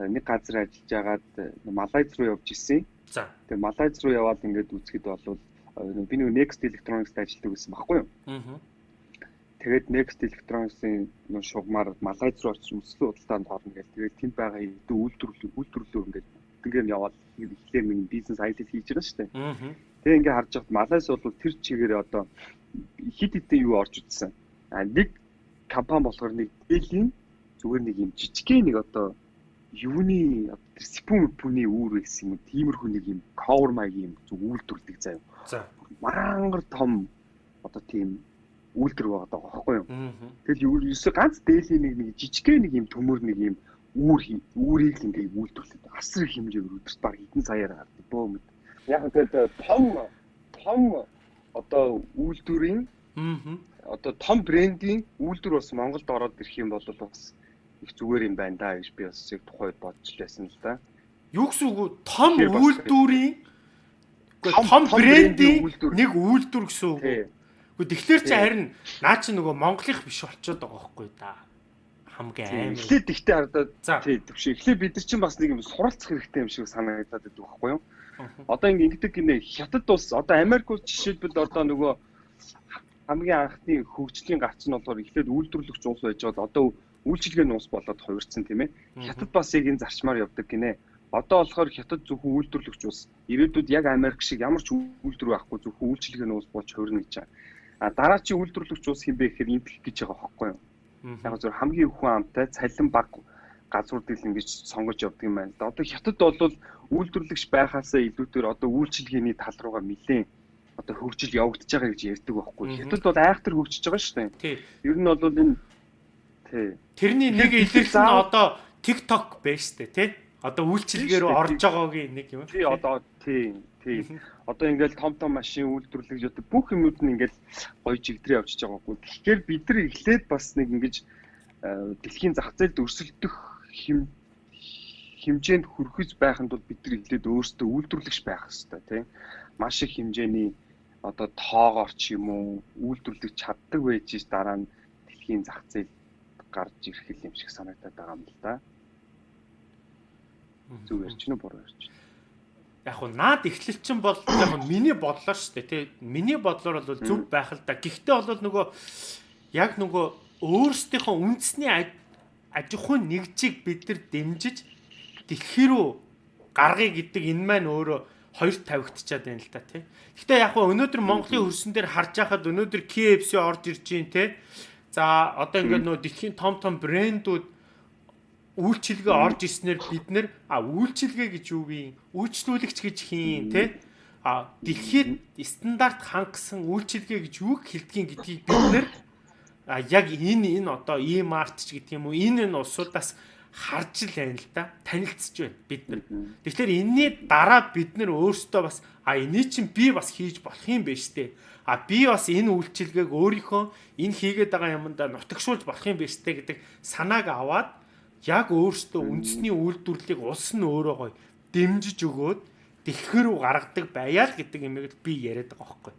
э, нэг газар ажиллаж агаад э, Малайз руу явж исэн. За. Тэгээ Малайз руу яваад ингээд үзэхэд болвол э, би нэг Next Electronics ажилладаг гэсэн байхгүй юу. Тэгээд Next Electronics-ийн нөө шугамар Малайз руу очиж өсөлт худалдаанд орно гэл. Тэгээд тэнд байгаа үйлдвэрлэл үйлдвэрлэлөө ингээд ингээд яваад эхлээр нэг бизнес айдэл хийж байгаа шүү дээ. Тэгээ ингээд харж байхад Малайз бол тэр чигээр одоо хит хитэн юу орж утсан. А нэг компани болохоор нэг дээлийн зүгээр нэг юм жижигхэн нэг одоо юуны одоо тэр спун пүний үүр гэсэн юм тиймэрхүү нэг юм cover маягийн юм зүг үйлдвэрлэдэг заяа. За. Мангар том одоо тийм үйлдвэр байгаа даа байхгүй юу? Тэгэл ерөөсө ганц дээлийн нэг нэг жижигхэн нэг юм төмөр нэг юм үүр хий- үүрийг л ингээд үйлдвэрлэдэг. Асар их хэмжээгээр өдөрт баг хэдэн саяар гардаг бөө мэд. Яг тэгээд том том одоо үйлдвэрийн Аа. одоо том брендийн үйлдвэр бас Монголд ороод ирэх юм бол бас их зүгээр юм байна да гэж би бас яг тухайд бодож байсан л да. Юу гэсэн үг вэ? Том үйлдвэрийн Том- брендийн нэг үйлдвэр гэсэн үг. Гэхдээ тэгэхээр чи харин наа чи нөгөө Монголынх биш болчиход байгаа байхгүй да. Хамгийн амар. Эхлээд ихтэй хардаад За. тий төвш. Эхлээд бид нар чинь бас нэг юм суралцах хэрэгтэй юм шиг санагдаад байдаг байхгүй юу? Одоо ингэ ингэдэг гинэ хятад улс одоо Америк улс жишээлбэл одоо нөгөө хамгийн анхны хөгжлийн гарц нь болохоор эхлээд үйлдвэрлэгч улс байж байгаа одоо үйлчилгээний улс болоод хувирсан тийм ээ. Хятад бас яг энэ зарчмаар явдаг гинэ. Одоо болохоор хятад зөвхөн үйлдвэрлэгч улс ирээдүйд яг Америк шиг ямар ч үйлдвэр байхгүй зөвхөн үйлчилгээний улс болж хувирна гэж байгаа. А дараачийн үйлдвэрлэгч улс хин бэ гэхээр импик гэж байгаа байхгүй юу? Яг зөв хамгийн хүн амтай цалин баг газруудыг л ингэж сонгож явдаг юм байна. Одоо хятад бол үйлдвэрлэгч байхаасаа илүүгээр одоо үйлчилгээний тал руугаа нэлээд одоо хөгжил явагдаж байгаа гэж ярьдаг байхгүй. Хятад бол айхтар хөгжиж байгаа шүү дээ. Тий. Ер нь бол энэ тий. Тэрний нэг илэрх нь одоо TikTok байж штэ тий. Одоо Тий, орж байгаагийн нэг юм. Тий одоо тий тий. Одоо ингээл том том машин үйлдвэрлэж одоо бүх юмуд нь ингээл гоё чигдрээ явчихж байгаа байхгүй. Тэгэхээр бид нар эхлээд бас нэг ингэж э, дэлхийн зах зээлд өрсөлдөх хим хэмжээнд хүрэхж байханд бол бид нар эхлээд өөрсдөө үйлдвэрлэгч байх хэрэгтэй тийм. Маш их хэмжээний одоо тоогоор ч юм уу үйлдвэрлэж чаддаг байж ш дараа нь дэлхийн зах зээлд гарч ирэх юм шиг санагдаад байгаа юм л да. Зөв ярьж гинэ буруу ярьж. Яг хуу наад эхлэл чинь бол яг хуу миний бодлоо шүү дээ тий. Миний бодлоор бол зөв байх л да. Гэхдээ бол нөгөө яг нөгөө өөрсдийнхөө үндэсний аж ахуйн нэгжийг бид нар дэмжиж дэлхий рүү гаргая гэдэг энэ маань өөрөө хоёр тавигдчихад байна л да тий. Гэхдээ яг хөө өнөөдөр Монголын хөрсөн дээр харж байхад өнөөдөр KFC орж ирж байна тий. За одоо ингээд нөө дэлхийн том том брэндүүд үйлчилгээ орж ирснээр бид нэр а үйлчилгээ гэж юу вэ? Үйлчлүүлэгч гэж хийн тий. А дэлхийд стандарт хангасан үйлчилгээ гэж юу хэлдгийг гэдгийг бид нэр а яг энэ энэ одоо e-mart ч гэдэг юм уу энэ энэ улсуудаас харж л байна л да танилцж байна бид нар. Тэгэхээр энэний дараа бид нар өөрсдөө бас а энийг чинь би бас хийж болох юм байна штэ. А би бас энэ үйлчилгээг өөрийнхөө энэ хийгээд байгаа юмдаа нутагшуулж болох юм байна штэ гэдэг санааг аваад яг өөрсдөө үндэсний үйлдвэрлэлийг улс нь өөрөө гоё дэмжиж өгөөд дэлхэр рүү гаргадаг байяа л гэдэг юмыг би яриад байгаа байхгүй.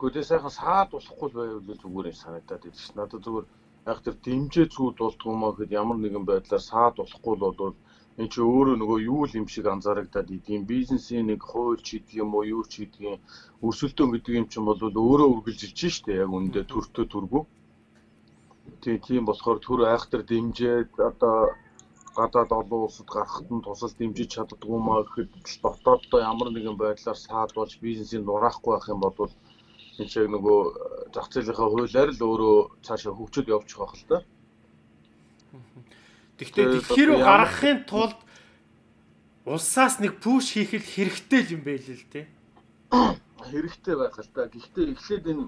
Гэхдээ сайхан саад болохгүй байвал зүгээр юм санагдаад байна ш. Надад зүгээр яг тэр дэмжээ цүүд болдгоо маа гэхэд ямар нэгэн байдлаар саад болохгүй л бол энэ чи өөрөө нөгөө юу л юм шиг анзаарагдаад идэм бизнесийн нэг хууль ч гэдэг юм уу юу ч гэдэг юм. Өрсөлдөөн гэдэг юм чинь бол өөрөө үргэлжилж штэ яг үндэ төртөө төргөө. Тий тийм болохоор төр айхтар дэмжээд одоо гадаад олон улсад гарахад нь тусал дэмжиж чаддгүй маа гэхэд дотооддоо ямар нэгэн байдлаар саад болж бизнесийн нураахгүй байх юм бол чинь шиг нөгөө э, зах зээлийнхаа хуулиар л өөрөө цаашаа хөгжөөд явчих байх л та. Тэгвэл хэрүү гаргахын тулд улсаас нэг пүш хийх л хэрэгтэй л юм байл л те. Хэрэгтэй байх л та. Гэхдээ эхлээд энэ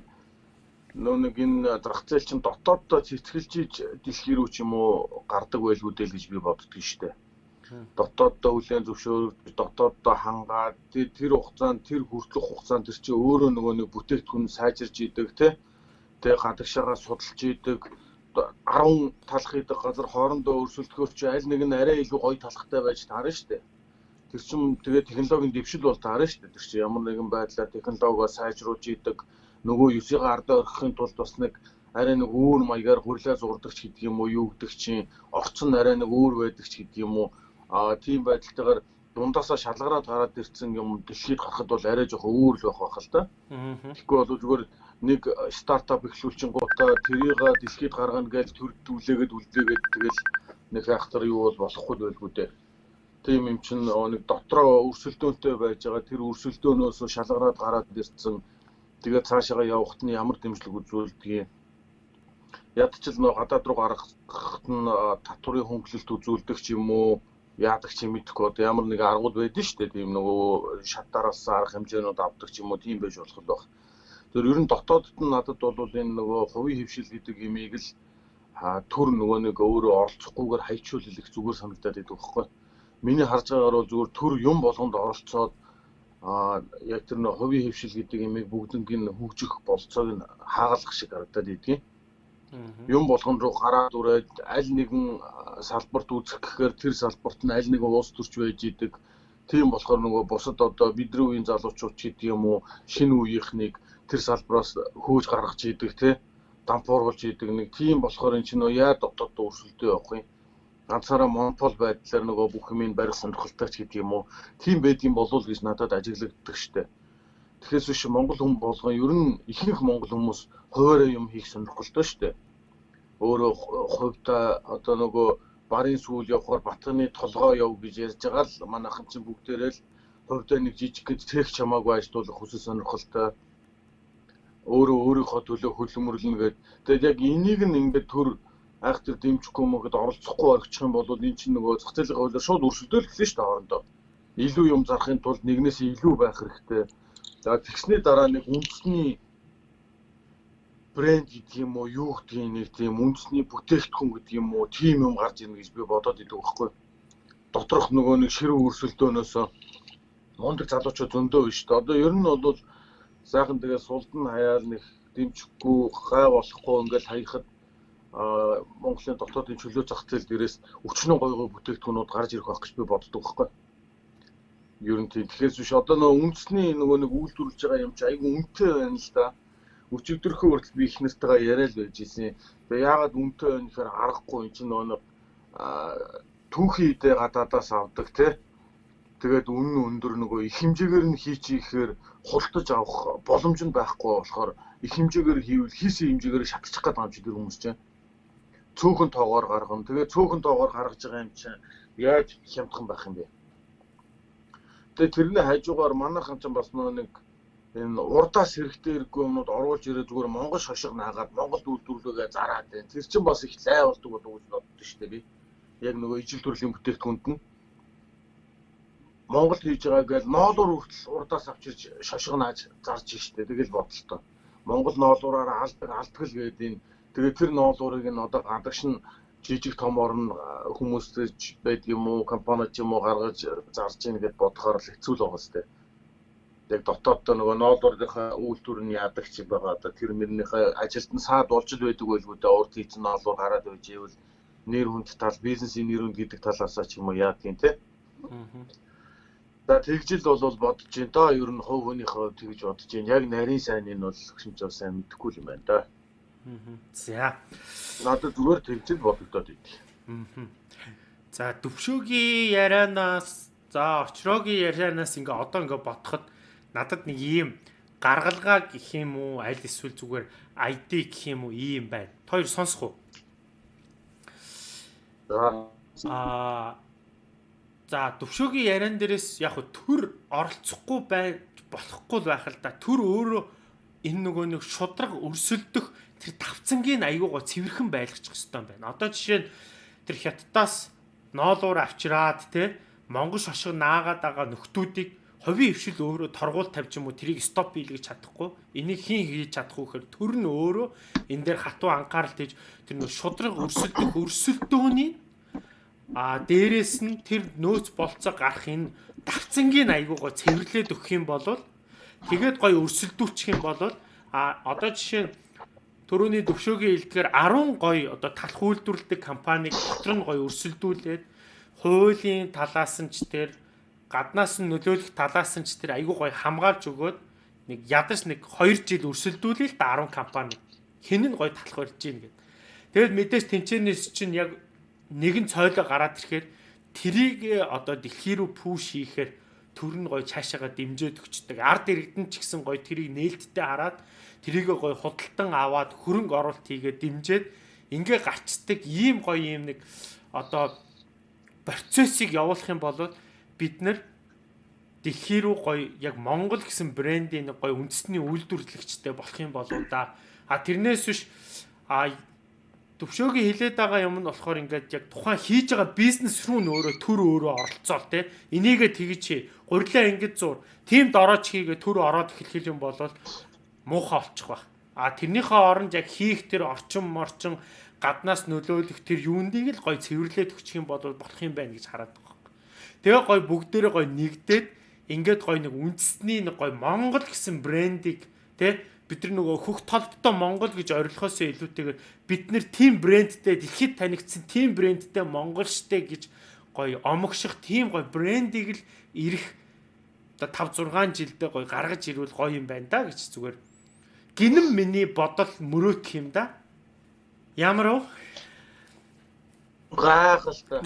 нөө нэг энэ зах зээл чинь дотооддоо цэцгэлж иж дэлхий рүү ч юм уу гардаг байлгүй дээ л гэж би боддөг шүү дээ. Аа дотооддоо хүлэн зөвшөөрөж дотооддоо хангаад тэр хугацаанд тэр хүртэлх хугацаанд тэр чинь өөрөө нөгөө нэг бүтээгдэхүүн сайжирж идэг тий Тэгээ гадагшаагаа судалж идэг 10 талах идэх газар хоорондоо өрсөлдөхөөр чи аль нэг нь арай илүү гоё талхтай байж таарна шүү дээ. Тэр чинь тэгээ технологийн дэвшил бол таарна шүү дээ. Тэр чинь ямар нэгэн байдлаар технологио сайжруулж идэг нөгөө юусыгаа ардаа орохын тулд бас нэг арай нэг өөр маягаар хурлаа зурдаг ч гэдэг юм уу юу гэдэг чинь орцон арай нэг өөр байдаг ч гэдэг юм уу а тийм байдалтайгаар дундаасаа шалгараад гараад ирсэн юм дэлхийд гарахад бол арай жоохон өөр л байх байх л да. Тэгэхгүй бол зүгээр нэг стартап эхлүүлчин гутаа тэрийг дэлхийд гаргана гэж төрдүүлээгээд үлдээгээд тэгэл нэг хайхтар юу бол болохгүй байлгүй дээ. Тийм юм чинь нэг дотроо өрсөлдөөнтэй байж байгаа. Тэр өрсөлдөөнөөс шалгараад гараад ирсэн. Тэгээд цаашаа явахт нь ямар дэмжлэг үзүүлдэг юм ядчил нөө гадаад руу гаргахт нь татврын хөнгөлөлт үзүүлдэг ч юм уу яадаг чи мэдэхгүй одоо ямар нэг аргууд байдэн шүү дээ тийм нөгөө шатараас арга хэмжээнүүд авдаг ч юм уу тийм байж болох байх. Тэр ер нь дотоодд нь надад бол энэ нөгөө хувийн хөвшил гэдэг имийг л төр нөгөө нэг өөрөө оролцохгүйгээр хайчуул хэлэх зүгээр санагдаад байдаг байхгүй. Миний харж байгаагаар бол зүгээр төр юм болгонд оролцоод а яг тэр нөгөө хувийн хөвшил гэдэг имийг бүгднийг нь хөгжих болцоог нь хаагалах шиг харагдаад идэгин юм болгон руу гараад үрээд аль нэгэн салбарт үзэх гэхээр тэр салбарт нь аль нэгэн уус төрч байж идэг. Тийм болохоор нөгөө бусад одоо бидний үеийн залуучууд ч гэдэг юм уу шинэ үеийнхнийг тэр салбараас хөөж гаргаж идэг те дампууруулж идэг нэг. Тийм болохоор эн чинь яа дотоод өрсөлдөө явах юм ганцаараа монопол байдлаар нөгөө бүх юмыг барих сонирхолтой ч гэдэг юм уу? Тийм байдгийн болов гэж надад ажиглагддаг штэ. Тэгэхээр биш Монгол хүн болгон ер нь ихэнх монгол хүмүүс хуваараа юм хийх сонирхолтой шүү дээ. Өөрөө хувьдаа одоо нөгөө барын сүүл явахаар батганы толгоо яв гэж ярьж байгаа л манайхан чинь бүгдээрээ л хувьдаа нэг жижиг гэж тех чамаагүй ажиллах хүсэл сонирхолтой өөрөө өөрийнхөө төлөө хөлөмөрлөнө гэдэг. Тэгээд яг энийг нь ингээд төр айхтар дэмжихгүй мөгөд оролцохгүй орчих юм бол энэ чинь нөгөө зах зээлийн хуулиар шууд өрсөлдөөл гэлээ шүү дээ хоорондоо. Илүү юм зарахын тулд нэгнээс илүү байх хэрэгтэй. За тэгсний дараа нэг үндэсний брэнд гэдэг юм уу юу гэдэг нэг тийм үндэсний бүтээгдэхүүн гэдэг юм уу тийм юм гарч ирнэ гэж би бодоод идэв байхгүй. Доторх нөгөө нэг ширүү өрсөлдөөнөөс мундаг залуучууд зөндөө биш үү. Одоо ер нь бол сайхан тэгээ сулдан хаяал нэг дэмжихгүй гай болохгүй ингээл хаяхад Монголын дотоодын чөлөө зах зээл дээрээс өчнөө гой гой бүтээгдэхүүнүүд гарч ирэх байх гэж би боддог байхгүй. Ер нь тийм. Тэгэхээр биш одоо нөгөө үндэсний нөгөө нэг үйлдвэрлэж байгаа юм чи айгүй үнэтэй байна л да өчигдөрхөө хүртэл би их нартайгаа яриад байж исэн. Тэгээ яагаад үнтэй байна гэхээр аргагүй энэ чинь нөгөө түүхийдээ гадаадаас авдаг те Тэгээд үнэн өндөр нөгөө их хэмжээгээр нь хийчихээр хултаж авах боломж нь байхгүй болохоор их хэмжээгээр хийвэл хийсэн хэмжээгээр шатчих гээд байгаа юм чи тэр хүмүүс чинь цөөхөн тоогоор гаргана. Тэгээд цөөхөн тоогоор гаргаж байгаа юм чинь яаж хямдхан байх юм бэ? Тэгээд тэрний хажуугаар манайхан ч бас нэг энэ урдаас хэрэгтэй хэрэггүй юмнууд оруулж ирээ зүгээр Монгол шошго наагаад Монгол үйлдвэрлэгээ зараад байна. Тэр чинь бас их лай болдог болов гэж боддоо шүү дээ би. Яг нөгөө ижил төрлийн бүтээгдэхүүнд нь Монгол хийж байгаа гэж ноолуур хүртэл урдаас авчирч шошго нааж зарж штэ. Тэгэл бодлоо. Монгол ноолуураараа алдаг алдгал гэдэг энэ тэгээд тэр ноолуурыг нь одоо гадагш нь жижиг том орн хүмүүстэй байд юм уу компани ч юм уу гаргаж зарж ийн гэд бодохоор л хэцүү л байгаа сте. Яг дотооддоо нөгөө ноолуурынхаа үйлдвэр нь яадаг ч байгаа. Одоо тэр мөрнийхээ ажилд нь саад болж л байдаг байлгүй дээ. Урд хийцэн ноолуур гараад байж ивэл нэр хүнд тал бизнесийн нэр хүнд гэдэг талаасаа ч юм уу яадгийн те. За тэгжил бол бодож байна доо ер нь хувь хүнийхөө тэгж бодож байна. Яг нарийн сайн нь бол бас сайн мэдэхгүй юм байна да. За. Надад зүгээр тэгжил бодогдоод идэв. За төвшөөгийн ярианаас за очроогийн ярианаас ингээ одоо ингээ бодоход надад нэг ийм гаргалгаа гэх юм уу аль эсвэл зүгээр ID гэх юм уу ийм байна. Хоёр сонсох уу? Аа за төвшөөгийн яриан дээрээс яг төр оролцохгүй байж болохгүй байх л да. Төр өөрөө энэ нөгөө нэг шудраг өрсөлдөх тэр тавцангийн аягуугаа цэвэрхэн байлгачих юм байна. Одоо жишээ нь тэр хятадаас ноолуур авчираад те Монгол шошго наагаад байгаа нөхдүүдийг ховийн өвшил өөрөө торгуул тавьж юм уу? Тэрийг стоп хийлгэж чадахгүй. Энийг хийн хийж чадахгүй гэхээр төр нь өөрөө энэ дээр хатуу анхаарал хийж тэр нөө шудраг өрсөлдөх өрсөлдөөний а дээрэс нь тэр нөөц болцоо гарах энэ давцангийн аягуугаа цэвэрлээд өгөх юм бол тэгээд гоё өрсөлдүүлчих юм бол а одоо жишээ нь Төрөний төвшөөгийн хэлдгээр 10 гоё одоо талх үйлдвэрлэдэг компаниг дотор нь гоё өрсөлдүүлээд хуулийн талаас нь ч тэр гаднаас нь нөлөөлөх талаас нь ч тэр айгүй гоё хамгаалж өгөөд нэг ядаж нэг 2 жил өрсөлдүүлээ л да 10 компани хэн нь гоё талх барьж гин гэд. Тэгэл мэдээж тэнцэнээс чинь яг нэгэн цойлоо гараад ирэхээр трийг одоо дэлхий рүү пүүш хийхээр төр нь гоё цаашаага дэмжиж өгчдөг. Ард иргэдэн ч гэсэн гоё трийг нээлттэй хараад трийг гоё худалдан аваад хөрөнгө оруулалт хийгээд дэмжиж ингээ гарчдаг ийм гоё юм нэг одоо процессыг явуулах юм бол бид нар дэлхий рүү гоё яг Монгол гэсэн брендийн гоё үндэсний үйлдвэрлэгчтэй болох юм болоо да. А тэрнээс биш а төвшөөгийн хилээд байгаа юм нь болохоор ингээд яг тухайн хийж байгаа бизнес рүү нөөрэ төр өөрөө оролцоол те энийгээ тэгж чи гурилаа ингэж зур тийм дорооч хийгээ төр ороод эхлэх юм бол муухай олчих баг. А тэрнийхээ оронд яг хийх тэр орчин морчин гаднаас нөлөөлөх тэр юундыг л гой цэвэрлээд өгчих юм бол болох юм байна гэж хараад байгаа. Тэгээ гой бүгдээрээ гой нэгдээд ингээд гой нэг үндэсний нэг гой Монгол гэсэн брендийг тэ бид нар нөгөө хөх толботой Монгол гэж орилохоос илүүтэйгээр бид нэр тим брэндтэй дэлхийд танигдсан тим брэндтэй Монгол штэ гэж гой омогших тим гой брендийг л ирэх одоо 5 6 жилдээ гой гаргаж ирвэл гоё юм байна да гэж зүгээр гинэн миний бодол мөрөөдөх юм да. Ямар уу? Гайхалтай.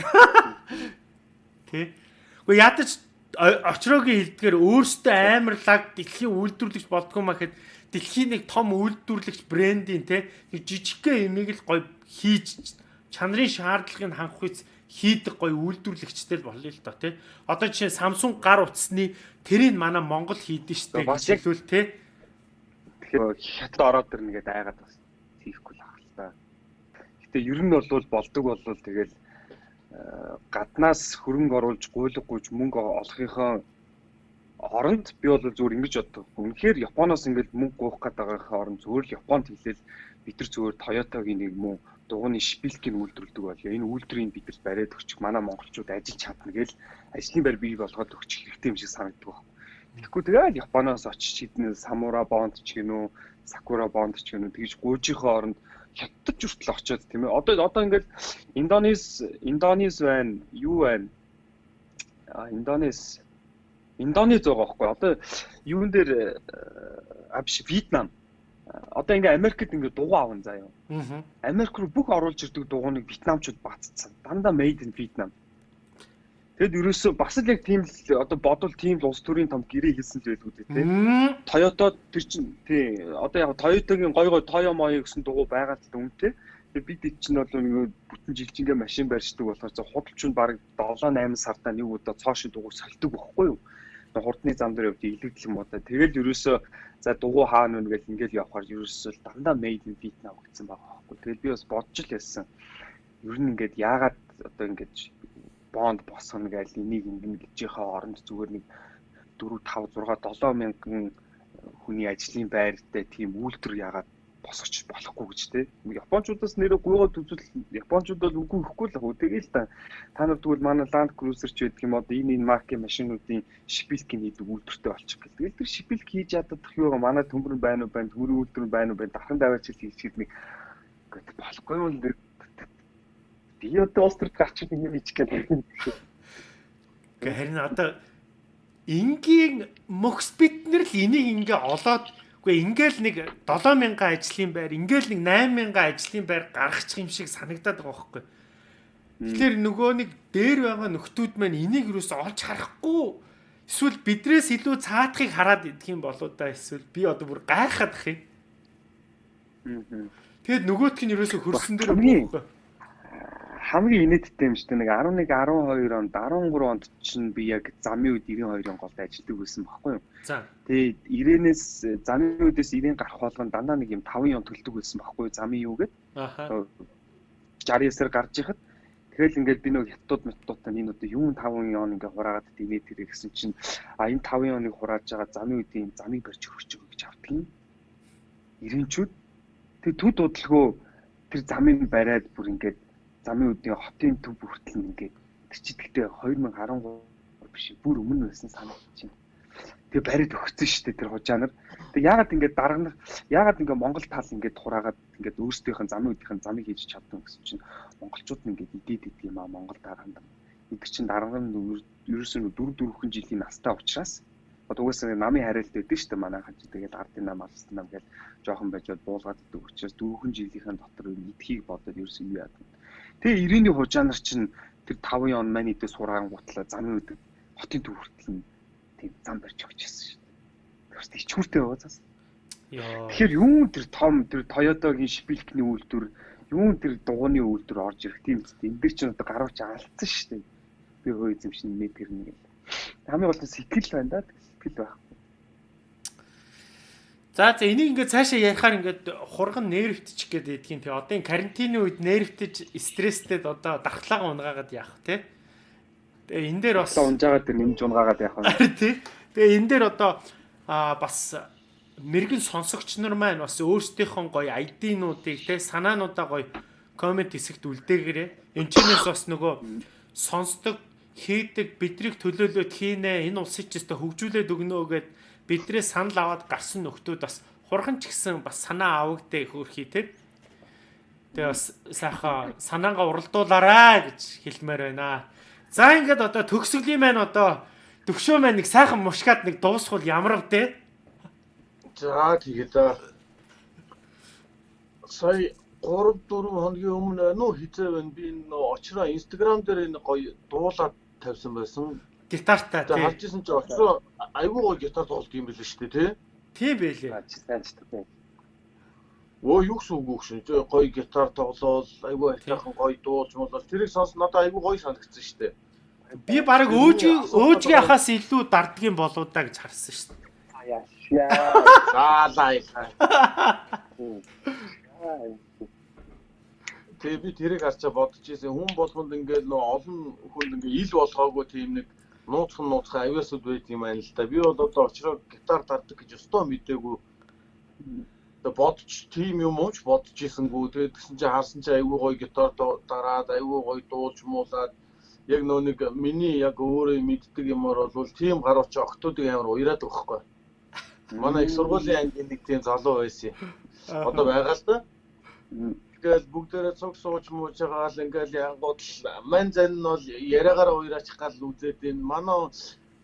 Тэ. Гэхдээ ядаж очроогийн хэлдгээр өөртөө амар лаг дэлхийн үйлдвэрлэгч болдгоо махад дэлхийн нэг том үйлдвэрлэгч брендийн те нэг жижигхэн эмийг л гоё хийж чанарын шаардлагыг хангах үс хийдэг гоё үйлдвэрлэгчтэй л болъё л доо те. Одоо жишээ Samsung гар утасны тэрийг манай Монгол хийдэж штэ гэж хэлвэл те Тэгэхээр хятад ороод ирнэ гэдээ айгаад бас хийхгүй л ахал та. Гэтэ ер нь бол болдог болвол тэгэл э, гаднаас хөрөнгө оруулж гуйлгагүйж мөнгө олохынхоо оронд би бол зүгээр ингэж боддог. Үнэхээр Японоос ингээд мөнгө гуйх гээд байгаахийн оронд зүгээр л Японд хэлээл бид нар зүгээр Toyota-гийн нэг мөн дугууны шпилкийг үйлдвэрлэдэг бол энэ үйлдвэрийг бид нар бариад өгчих манай монголчууд ажиллаж чадна гэж ажлын байр бий болгоод өгчих хэрэгтэй юм шиг санагддаг байна. Тэгэхгүй тэгэл Японоос очиж хэдэн самура бонд ч гинүү, сакура бонд ч гинүү тэгж гуйжийнхоо оронд хятад хүртэл очиод тийм ээ. Одоо одоо ингээд Индонез Индонез байна, юу байна? А Индонез Индонез байгаа байхгүй. Одоо юун дээр а биш Вьетнам. Одоо ингээ Америкт ингээ дугуй аван заяа. Аа. Америк руу бүх оруулж ирдэг дугуйныг Вьетнамчууд баццсан. Дандаа made in Vietnam. Тэгэд ерөөсөө бас л яг тийм л одоо бодвол тийм л улс төрийн том гэрээ хийсэн л байлгүй дээ тий. Toyota тэр чинь тий одоо яг Toyota-гийн гой гой Toyo Moyo гэсэн дугуй байгаа л үнэтэй. Тэгээ бид чинь бол нэг бүтэн жилчингээ машин барьждаг болохоор за худалч нь баг 7 8 сартаа нэг удаа цоошин дугуй сольдог байхгүй юу? хурдны зам дээр явж илэгдэл юм одоо тэгэл ерөөсөө за дугуй хаана нүн гэл ингээл явахаар ерөөсөө дандаа made in Vietnam гэсэн байгаа байхгүй. Тэгэл би бас бодож л яасан. Ер нь ингээд яагаад одоо ингээд бонд босгоно гэж энийг ингэн гэжийнхаа оронд зүгээр нэг 4 5 6 7 мянган хүний ажлын байртай тийм үйлдвэр яагаад босгоч болохгүй гэж те. Япончуудаас нэрээ гуйгаад үзвэл Япончууд бол үгүй ихгүй л хөө. Тэгээл та та нар тэгвэл манай Land Cruiser ч байдаг юм одоо энэ энэ маркийн машинуудын шипилкийн хийдэг үйлдвэртэй болчих гэл. Тэгэл тэр шипилк хийж чадах юу манай төмөр байна уу байна, төмөрийн үйлдвэр байна уу байна, дархан даваач хийчихээд нэг гэдэг болохгүй юм л би одоо улс төрд гарч ирэх юм бичих гэдэг. Гэхдээ харин одоо энгийн мөхс бид нар л энийг ингээ олоод үгүй ингээл нэг 7000 ажлын байр ингээл нэг 8000 ажлын байр гаргачих юм шиг санагдаад байгаа байхгүй. Тэгэхээр нөгөө нэг дээр байгаа нөхдүүд маань энийг юус олж харахгүй эсвэл бидрээс илүү цаатахыг хараад идэх юм болоо да эсвэл би одоо бүр гайхаад ах юм. Тэгэд нөгөөтг нь юусоо хөрсөн дээр байхгүй хамгийн инээдтэй юм шүү дээ. Нэг 11 12 онд 13 онд чинь би яг замын үед 92-ын голд ажилладаг байсан байхгүй юу? За. Тэгээд 90-ээс замын үдээс 90 гарах болгон дандаа нэг юм 5 он төлдөг байсан байхгүй юу? Замын юу гээд. Аха. 69-аар гарч ихад Тэгэл ингээд би нэг хятад методтой энэ одоо юун 5 он ингээ хураагаад димээ тэрэ гэсэн чинь а энэ 5 оныг хурааж байгаа замын үеийн замыг барьж өгч өгөө гэж авдаг юм. Ирэнчүүд тэг төд удалгүй тэр замыг бариад бүр ингээд замын үдний хотын төв хүртэл ингээд чи тэгтээ 2013 биш бүр өмнө байсан байна. Тэгээ барид өгсөн шүү дээ тэр хужаанаар. Тэг яагаад ингээд дарга яагаад ингээд Монгол тал ингээд хураагаад ингээд өөрсдийнх нь замын үднийх нь замыг хийж чадсан гэсэн чинь монголчууд нь ингээд идээд идэв юм аа Монгол дарганд. Энд чинь дарга нь ерөөсөө 4 4хэн жилийн настай учраас Одоо угаасаа намын хариалт өгдөө шүү дээ манайхан ч тэгээд ардын нам алсан нам гэж жоохон байж буулгаад өгдөг учраас дөрвөн жилийнхэн дотор эдхийг бодоод ерөөсөө юу яадаг. Тэгээ 90-ийн хужаанар чинь тэр 5 он маань идэ сургаан гутлаа замын өдөг хотын төв хүртэл нь тийм зам барьж өгчээсэн шүү дээ. Тэрс ичгүүртэй байгаа цаас. Тэгэхээр юун тэр том тэр Toyota-гийн шипилкний үйлдвэр юун тэр дугууны үйлдвэр орж ирэх тийм үст. Энд дэр чинь одоо гарууч алдсан шүү дээ. Би хөө эзэмшин мэд гэрнэ гэл. Хамгийн гол нь сэтгэл байна да. Сэтгэл байх. За за энийг ингээд цаашаа ярихаар ингээд хурган нервтчих гээд идгийн тий. Одоо энэ карантины үед нервтэж стресстэй одоо дархлаагаа унгаагаад яах тий. Тэгээ энэ дээр бас унжаагаад тэр нэмж унгаагаад яах вэ (laughs) тий. Тэгээ энэ дээр одоо а бас мэрэгэн сонсогч нар маань бас өөрсдийнхөө гоё ID-нуудыг тий санаануудаа гоё комент хэсэгт үлдээгээрээ. Энд чинээс бас нөгөө сонсдог хийдэг бидрийг төлөөлөд хийнэ энэ улсыг ч өстө хөгжүүлээд өгнө гэд бидрээ санал аваад гарсан нөхдүүд бас хурхан ч гэсэн бас санаа авагдээ хөөрхий те. Тэгээ бас сайхан санаангаа уралдуулаарай гэж хэлмээр байна. За ингээд одоо төгсгөлийн маань одоо төвшөө маань нэг сайхан мушгаад нэг дуусхул ямар вдэ? За тэгээд сая 3 4 хоногийн өмнө уу хизээ байна би энэ очроо инстаграм дээр энэ гоё дуулаад тавьсан байсан гитартай тий. Харж исэн чи очроо айгүй гоё гитар тоглох юм биш үү тий? Тийм байлээ. ч тийм. Оо юу гэсэн үг гүшин. Гоё гитар тоглоол айгүй айтайхан гоё дуулж муулал тэрийг сонс надад айгүй гоё санагдсан шүү дээ. Би баг өөжгийн өөжгийн ахаас илүү дардгийн болоо да гэж харсан шүү дээ. Яашаа. Заалаа. Тэгээ би тэрийг харчаа бодож ирсэн. Хүн болгонд ингээд нөө олон хүнд ингээд ил болгоогүй тийм нэг нууцхан нууцхан авиасуд байт юм байна л да. Би бол одоо очроо гитар дардаг гэж өстой мдээгүй. Одоо бодч тийм юм ууч бодож ийсэнгүү. Тэгээд тэгсэн чинь харсан чинь айгүй гоё гитар дараад айгүй гоё дуулж муулаад яг нөө нэг миний яг өөрөө мэддэг юмор бол тийм гарууч октоодыг амар уяраад өгөхгүй. Манай их сургуулийн ангийн нэг тийм залуу байсан. Одоо байгаа л да. Тэгэл бүгдээрээ цуг сууж мууж байгаа л ингээл янгууд мань зан нь бол яриагаараа уураачих гал үзээд энэ. Манай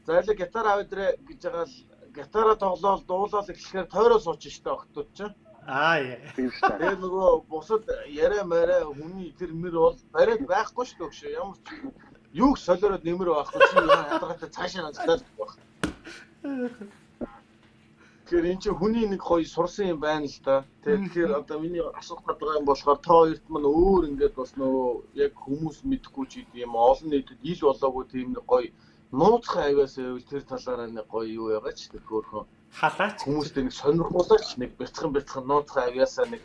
зайлаг гитар авдрэ гэж байгаа л гитараа тоглоол дуулаад эхлэхээр тойроо сууч штэ октод ч. Аа. Тэгээ нөгөө бусад яриа мараа хүний тэр мөр бол барайд байхгүй штэ өгшөө. Ямар ч юуг солиороод нэмэр байхгүй. Чи ядаргатай цаашаа ганцлаа л байх. Тэгэхээр эн чинь хүний нэг гоё сурсан юм байна л да. Тэгэхээр одоо миний асуух гэдэг юм болохоор та хоёрт мань өөр ингээд бас нөгөө яг хүмүүс мэдхгүй ч юм олон нийтэд ил болоогүй тийм нэг гоё нууцхан авиас байвал тэр талаараа нэг гоё юу яагаад ч тэр хөөрхөн халаач хүмүүстэй нэг сонирхуулаач нэг бяцхан бяцхан нууцхан авиасаа нэг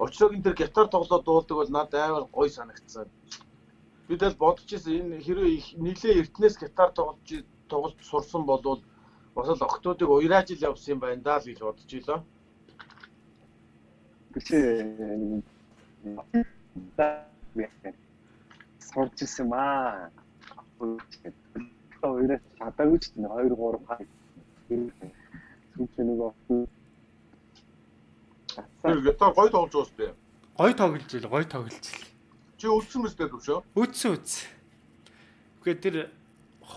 Очрог энэ тэр гитар тоглоод дуулдаг бол надад амар гоё санагдсан. Би тэгэл бодож ирсэн энэ хэрвээ нилээ эртнээс гитар тоглож тоглож сурсан болвол бас л октоодыг уйрааж ил явсан юм байна даа л гэж бодож илаа. Гэвч сурч ирсэн маа. Хоёроо чадаагүй ч 2 3 хаа. Сүүч нөгөө Тэр гитар гоё тоглож уус бэ. гой тоглож ил гой тоглож ил Чи үлдсэн мэт төв шүү. үтсэн үтс үгүй тэр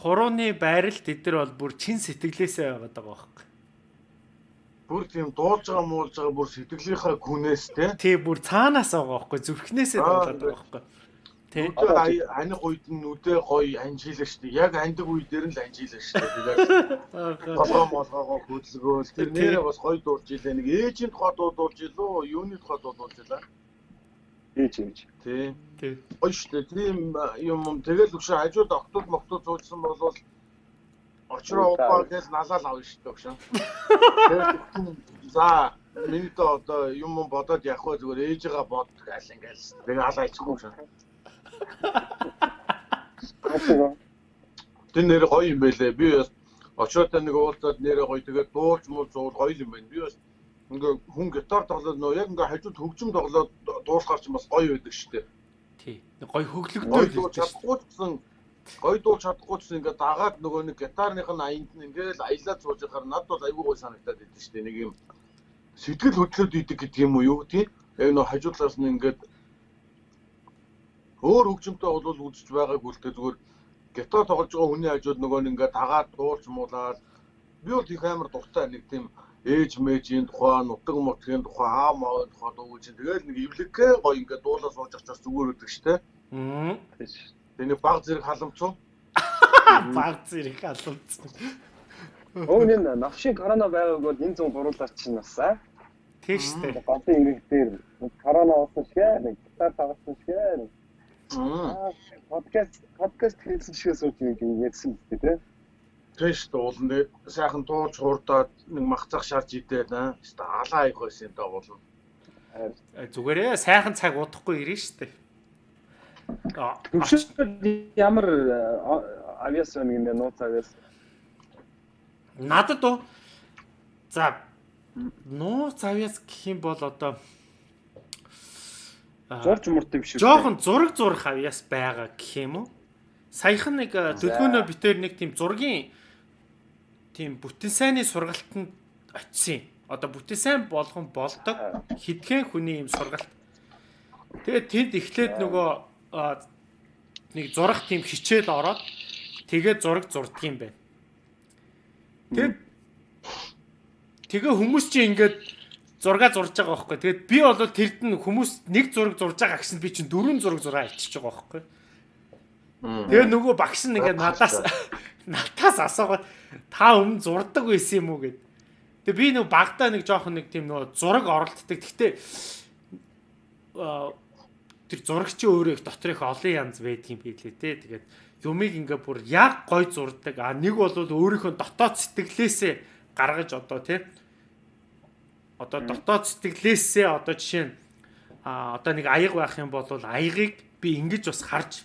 хурууны байрал тэд нар бол бүр чин сэтгэлээсээ байгаад байгаа байхгүй Бүр тийм дуулж байгаа муулж байгаа бүр сэтгэлийнхаа күнээс те. тий бүр цаанаас байгаа байхгүй зүрхнээсээ Аа, тоглоод байгаа байхгүй тий аних үед нь үдээ гоё анжилаа штэ. Яг андаг үе дээр нь л анжилаа штэ. Тэгээд толгоо молгоогоо хөдөлгөөл тэр нэрээ бас гоё дуулж илээ. Нэг ээжийн тухай дуулж илөө, юуны тухай дуулж илаа. Ээж ээж. Тий. тий штэ. Тийм юм юм тэгэл өгшөө хажууд октод моктод зуужсан бол очроо упаа гэж налаал авна штэ өгшөө. (laughs) За миний дэ одоо юм юм бодоод явах вэ зүгээр ээжигээ бод гал ингээл. Тэгээ алаа ичихгүй шүү. Тэр нэр гоё юм байлээ. Би очроотой нэг уулзаад нэрээ гоё тэгээд дуулж муу зуул гоё юм байна. Би бас ингээ хүн гитар тоглоод нөө яг ингээ хажууд хөгжим тоглоод дуусгаар ч бас гоё байдаг шүү дээ. тий Гоё шүү чадахгүй гэсэн гоё дуулж чадахгүй гэсэн ингээ дагаад нөгөө нэг гитарных нь аянд нь ингээл аялаад сууж байхаар надад бол айгүй гоё санагдаад идэв шүү дээ. Нэг юм сэтгэл хөдлөд идэг гэдэг юм уу юу тий? Яг нөгөө хажуудлаас нь ингээд өөр хөгжимтэй бол үзэж байгаагүй л дээ зүгээр гитар тоглож байгаа хүний хажууд нөгөө нэг ингээ дагаад дуулж муулаад би бол их амар дуртай нэг тийм ээж мэжийн тухай, нутаг мутгийн тухай, аа маавын тухай дуугүй чинь тэгэл нэг эвлэггээ гоё ингээ дуулаа сууж авчаас зүгээр өгдөг штэ. мм Тэгээ баг зэрэг халамцуу. (laughs) баг зэрэг Өө нэ навшиг корона байгааг бол энэ зүүн буруулаач чинь бас аа. тий штэ Ганцхан ирэх дээр корона уусан шгэ, нэг гитар тоглосон шгэ. Аа. Аа, подкаст подкаст хийсэн шигээ сууж юм ярьсан үстэй тий. Тэш дуулан дээ сайхан дуулж хурдаад нэг махцах шарж идээд аа. Хэвээ алаа их байсан даа болно. Зүгээрээ сайхан цаг удахгүй ирнэ штэ ямар э, авиас нэг юм нууц авиас. надад уу за нууц авьяас гэх юм бол одоо а, Жорж муртай биш үү? жоохон зураг зурах авьяас байгаа гэх юм уу саяхан нэг э, төлгөөнөө битээр нэг тийм зургийн тийм бүтэн сайнны сургалтанд очисон. Одоо бүтэн сайн болгон болдог хитгэн хүний юм сургалт. Тэгээд тэнд эхлээд нөгөө нэг зурах тийм хичээл ороод тэгээд зураг зурдаг юм байна. Тэгээд тэгээ хүмүүс чинь ингээд зураг зурж байгаа байхгүй. Тэгээд би бол тэрд нь хүмүүс нэг зураг зурж байгаа гэсэн би чинь дөрвөн зураг зураа альчиж байгаа байхгүй. Тэгээ нөгөө багш нь ингээд надаас (laughs) надаас асуугаад та өмнө зурдаг байсан юм уу гэд. Тэгээ би нөгөө багтаа нэг жоохон нэг тийм нөгөө зураг оролддог. Гэхдээ тэр зурагчийн өөрөө их дотор их олон янз байдаг юм билээ те. Тэгээд юмыг ингээ бүр яг гой зурдаг. А нэг бол өөрийнхөө дотоод сэтгэлээсээ гаргаж одоо те. Одоо дотоод сэтгэлээсээ одоо жишээ нь а одоо нэг аяг байх юм бол аягийг би ингэж бас харж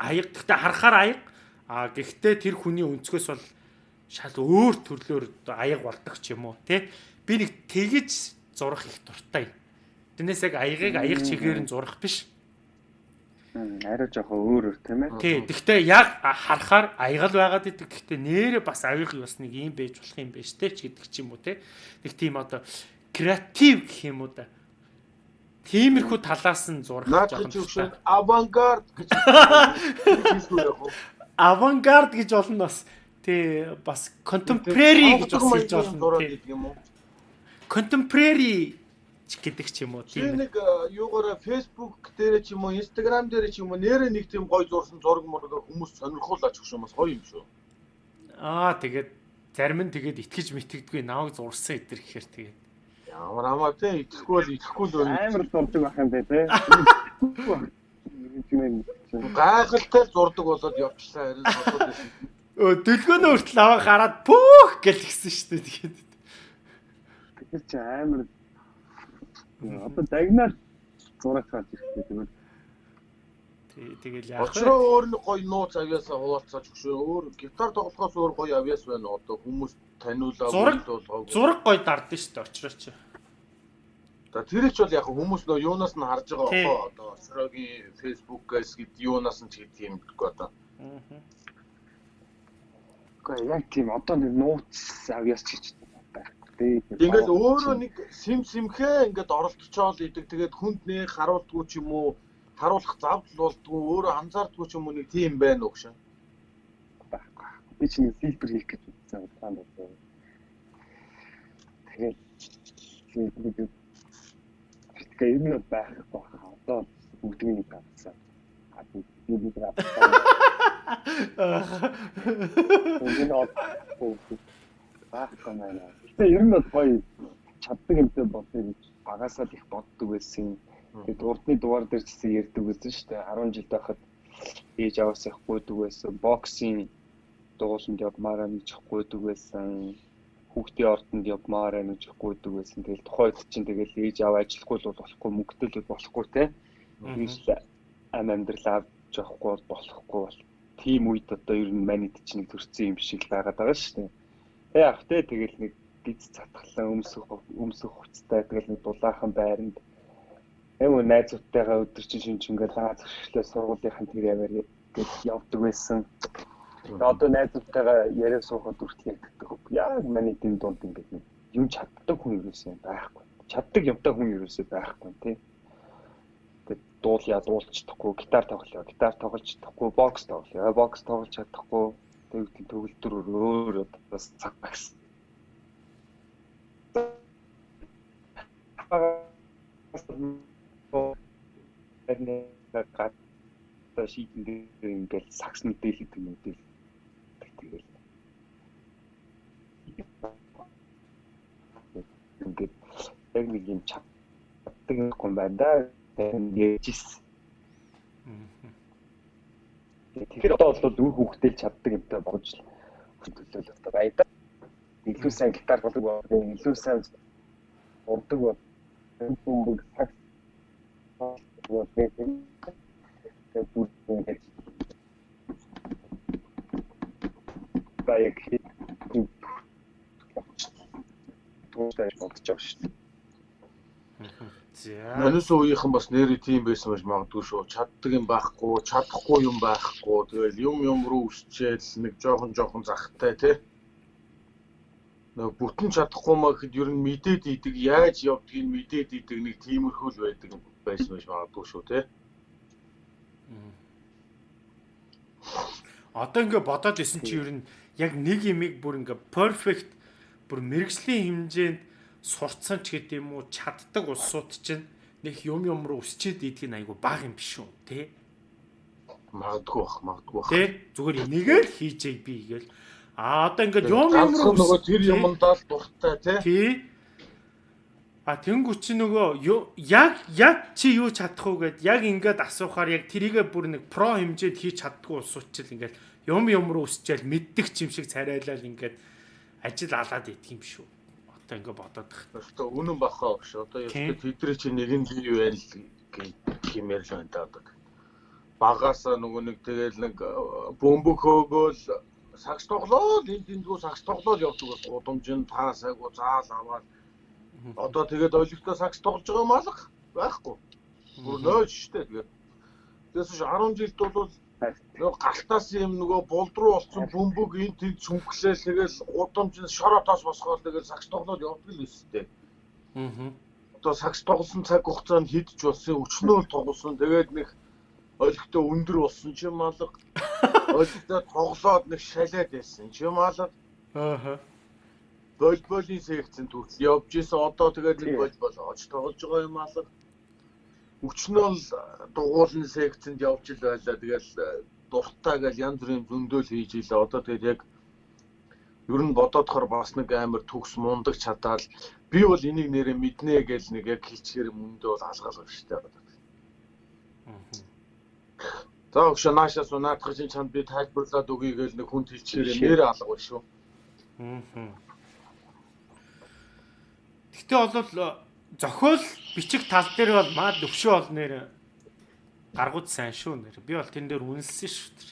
аяг гэхдээ харахаар аяг а гэхдээ тэр хүний өнцгөөс бол шал өөр төрлөөр аяг болдог ч юм уу тий би нэг тэгэж зурах их дуртай. Тэрнээс яг аягийг аяг чигээр нь зурах биш. Арай жоохон өөр өөр тийм ээ. Тий гэхдээ яг харахаар аягал байгаад идэг. Гэхдээ нэрээ бас аяг бас нэг юм байж болох юм байна штэ ч гэдэг ч юм уу тий. Нэг тийм одоо креатив гэх юм уу да. Тиймэрхүү талаас нь зурах жоохон авангард гэж (laughs) хэлсэн яг уу. Авангард гэж болно бас тий бас contemporary гэж бас хэлж болно тий юм уу? contemporary гэдэг ч юм уу тийм. нэг э, юугаараа Facebook дээр ч юм уу, Instagram дээр ч юм уу нэрээ нэг тийм гой зурсан зураг мураг хүмүүс сонирхуулаач гэх юм бас гоё юм шүү. Аа тэгээд зарим нь тэгээд итгэж мэтгэдэггүй наваг зурсан эдэр гэхээр тэгээд Ямар амаа те итгэхгүй бол итгэхгүй л байна. амар дурдаг байх юм бэ те. (laughs) Гайхалтай зурдаг болоод явчлаа харин бодоод байсан. өө дөлгөөнөө хүртэл аваа гараад пүүх гэл гисэн шүү дээ тэгээд. Тэгэхээр чи амар одоо дагнаар зураг тийм үү? Тий- Тэгэл яах вэ? Очроо өөр нэг гоё нууц авьяасаа хуваалцаач шүү. Өөр гитар тоглохоос өөр гоё авьяас байна одоо хүмүүс таниулаа Зураг-. Зураг гой дардсан шүү дээ очрооч. За тэр их бол яг хүмүүс нөө юунаас нь харж байгаа Тий. хоо одоо Очрогийн Facebook-аас гэд юунаас нь ч гэдэг юм одоо. Аа. Гэхдээ яг тийм одоо нэг нууц авьяас ч гэж байхгүй. Ингээд өөрөө нэг сим симхээ ингээд оролдчихоол идэг тэгээд хүнд нэг харуулдгүй ч юм уу харуулах завдал болдгүй өөрөө анзаардгүй ч юм уу нэг тийм байна уу гэж. байхгүй. Би чинь фильтр хийх гэж үзсэн удаан байна. Тэгээд тэгэхээр ер нь байхгүй баха. Одоо бүгдний нэг авсан. А би би авсан. Энэ одоо байхгүй байна. Гэтэ ер нь бол гоё чаддаг юмтай бодъё гэж багасаа л их боддог байсан. Тэгээд урдны дугаар дээр ч гэсэн ярьдаг байсан шүү дээ. 10 жил байхад ээж аваас их гуйдаг байсан. Боксing дууланд явмаараа нэг чих гуйдаг байсан. Хүүхдийн ордонд явмаараа нэг чих гуйдаг байсан. Тэгэл тухайд чинь тэгэл ээж аваа ажиллахгүй л бол болохгүй мөнгөтэй л бол болохгүй те. Тэгээс ам амьдрал авч явахгүй бол болохгүй бол тийм үед одоо ер нь манид чинь төрсэн юм шиг байгаад байгаа шүү дээ. Тэг яг те тэгэл нэг гиз цатглан өмсөх өмсөх хуцтай тэгэл нэг дулаахан байранд Эм найзуудтайгаа өдөр чинь шинж ингээл лаа зөрчлөө сургуулийнхын тэр яваар гэж явдаг байсан. Одоо найзуудтайгаа яриа суухад үртэл ягддаг. Яг миний дэм дунд ингээд нэг юм чаддаг хүн юусэн байхгүй. Чаддаг юмтай хүн юусэн байхгүй тий. Тэгээд дуулъя дуулж чадахгүй, гитар тоглоё, гитар тоглож чадахгүй, бокс тоглоё, бокс тоглож чадахгүй. Тэгээд төгөлдөр өөр бас цаг багс. энэ гад шийдэн дээр ингээл сакс мэдээлэл мэдээлэл тэгэл ингээд яг нэг юм чаддаг юм байна да. Яжис тэгэхээр одоо бол үр хүүхдэл чаддаг юмтай болж хөдөлөл одоо баяда илүү сайн гитар болдог бол илүү сайн урдаг бол бүгд сакс вот это как будто баяг тууштай болчих жоох шүү дээ. За. Манус үеийнхэн бас нэрээ тийм байсан байж магадгүй шүү. Чаддаг юм байхгүй, чадахгүй юм байхгүй. Тэгэл юм юм руу өсчээл нэг жоохон жоохон захтай тий. Нэг бүтэн чадахгүй маа гэхэд ер нь мэдээд идэг, яаж явдгийг мэдээд идэг нэг тиймэрхүү л байдаг байсан байж магадгүй шүү тий. Одоо ингээ бодоод исэн чи ер нь яг нэг имийг бүр ингээ perfect бүр мэрэгжлийн хэмжээнд сурцсан ч гэдэм юм уу чаддаг улсууд чинь нэг юм юм руу өсчээд идэх нь айгу бага юм биш үү те Магадгүй бах, магадгүй бах. те зүгээр энийгээ л хийжээ би гээл а одоо ингээ юм юм руу нөгөө тэр Тий. юмдаа л дуртай тий. тий А тэнгуү чи нөгөө яг яг чи юу чадах уу гэд яг ингээд асуухаар яг тэрийгэ бүр нэг про хэмжээд хийж чаддгүй улсууд ч л ингээд юм юм руу өсчээл мэддэг ч юм шиг царайлал ингээд ажил алаад идэх юм шүү. Одоо ингээд бодоод тах. Өстө үнэн бахаа багш. Одоо яг тэдний чинь нэг нь бий байл гэмээр л байна да одоо. Багаасаа нөгөө нэг тэгэл нэг бөмбөг хөөгөөл сагс тоглоод энд эндгүү сагс тоглоод явдаг бас гудамжинд таа сайгуу заал аваад одоо тэгээд олигтой сагс тоглож байгаа юм алга байхгүй. Бүр нөөж штэ тэгээд. Тэгээс чи 10 жилд бол нөгөө галтаас юм нөгөө булд руу олцсон бөмбөг энд тэнд сүнхлээл тэгэл гудамжинд шороотоос босгоод тэгэл сагс тоглоод явдаг л өстэй. Аа. одоо сагс тоглосон цаг хугацаанд хидж болсон өчнөө тоглосон тэгээд нэг олигтой өндөр болсон ч юм алга (laughs) олигтой тоглоод нэг шалаад байсан ч юм алга Аа. волейболын секцэнд хүртэл явж исэн. Одоо тэгээд нэг волейбол оож тоглож байгаа юм алга. Өчнөө л дугуулны секцэнд явж ил байлаа. Тэгэл дуртай гэж янз бүрийн зөндөөл хийж илээ. Одоо тэгээд яг ер нь бодоодохоор бас нэг амар төгс мундаг чадаал би бол энийг нэрээ мэднэ гэж нэг яг хилчгээр мөндөө бол алгаалгаа штэ. За өгшө наашаас унаадах чинь чанд би тайлбарлаад өгье гэж нэг хүн хилчгээр нэрээ алга шүү. Гэтэ бол зохиол бичих тал дээр бол маа төвшөө бол нэр гаргууд сайн шүү нэр. Би бол тэн дээр үнэлсэн шүү. тэр.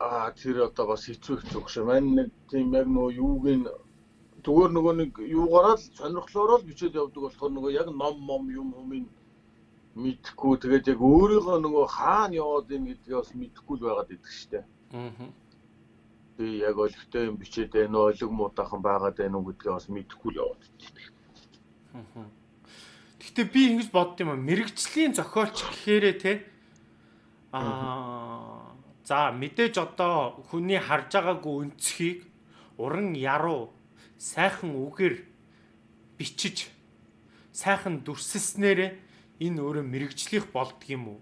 Аа тэр одоо бас хэцүү хэцүү өгшө. Мань нэг тийм яг нөгөө юуг нь зүгээр нөгөө нэг юугаараа л сонирхлоороо л бичээд явдаг болохоор нөгөө яг ном мом юм юмын мэдхгүй тэгээд яг өөрийнхөө нөгөө хаана яваад ийн гэдгээ бас мэдэхгүй л байгаад идэг штэ. Аа. Би яг олигтой юм бичээд байна уу, олиг муудахан байгаад байна уу гэдгээ бас мэдэхгүй л яваад идэг. Гэтэ би ингэж бодд юм а мэрэгжлийн зохиолч гэхээрээ те аа за мэдээж одоо хүний харж байгаагүй өнцгийг уран яруу сайхан үгээр бичиж сайхан дүрсэлснээрээ энэ өөрөө мэрэгжлийнх болдг юм уу?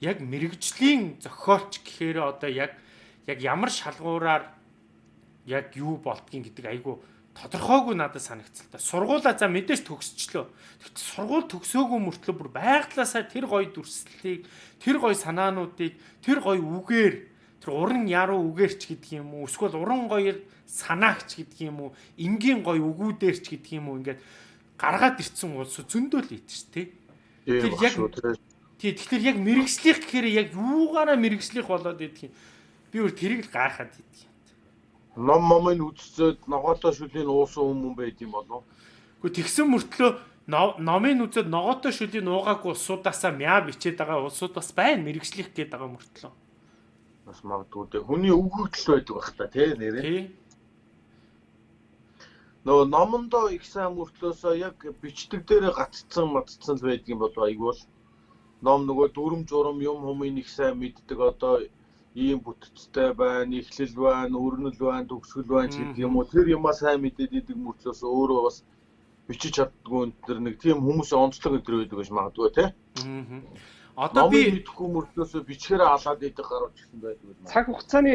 Яг мэрэгжлийн зохиолч гэхээр одоо яг яг ямар шалгуураар яг юу болдгийг гэдэг айгу тодорхойгүй надад санагцал та. Сургуулаа за мэдээж төгсчлөө. Тэгт сургууль төгсөөгүй мөртлөө бүр байглаасаа тэр гоё дүрслэлийг, тэр гоё санаануудыг, тэр гоё үгээр, тэр уран яруу үгээрч гэдэг юм уу? Эсвэл уран гоё санаагч гэдэг юм уу? Энгийн гоё үгүүдээрч гэдэг юм уу? Ингээд гаргаад ирцэн улс зөндөл тий. Тийм Тэр яг- Тий, тэгэхээр яг мэрэгжлийнх гэхээр яг юугаараа мэрэгжлийнх болоод идэх юм. Би өөр тэрийг л гайхаад идэх юм. Ном момын үдцээд ногоотой шүлийн уусан хүмүүс байд юм болов. Гэхдээ тэгсэн мөртлөө но- номын үзээд ногоотой шүлийн уугаагүй улсуудаасаа мяа бичээд байгаа улсууд бас байна мэрэгжлийнх гээд байгаа мөртлөө. Бас магадгүй дээ. Хүний өгөгдөл байдаг бах та тий нэрээ. Тий. Нөгөө номондоо их сайн мөртлөөсөө яг бичдэг дээрээ гаццсан матцсан л байдаг юм болов айгуул. Ном нөгөө дүрм журам юм хүмүүс их сайн мэддэг одоо ийм бүтцтэй байна, ихлэл байна, өрнөл байна, төгсгөл байна гэдэг юм уу. Тэр юмаа сайн мэдээд идэг мөртлөөс өөрөө бас бичиж чаддгүй энэ төр нэг тийм хүмүүсийн онцлог өдр байдаг гэж магадгүй тий. Аа. Одоо би мэдэхгүй мөртлөөсөө бичгээрээ алаад идэх гарууд гэсэн байдаг юм. цаг хугацааны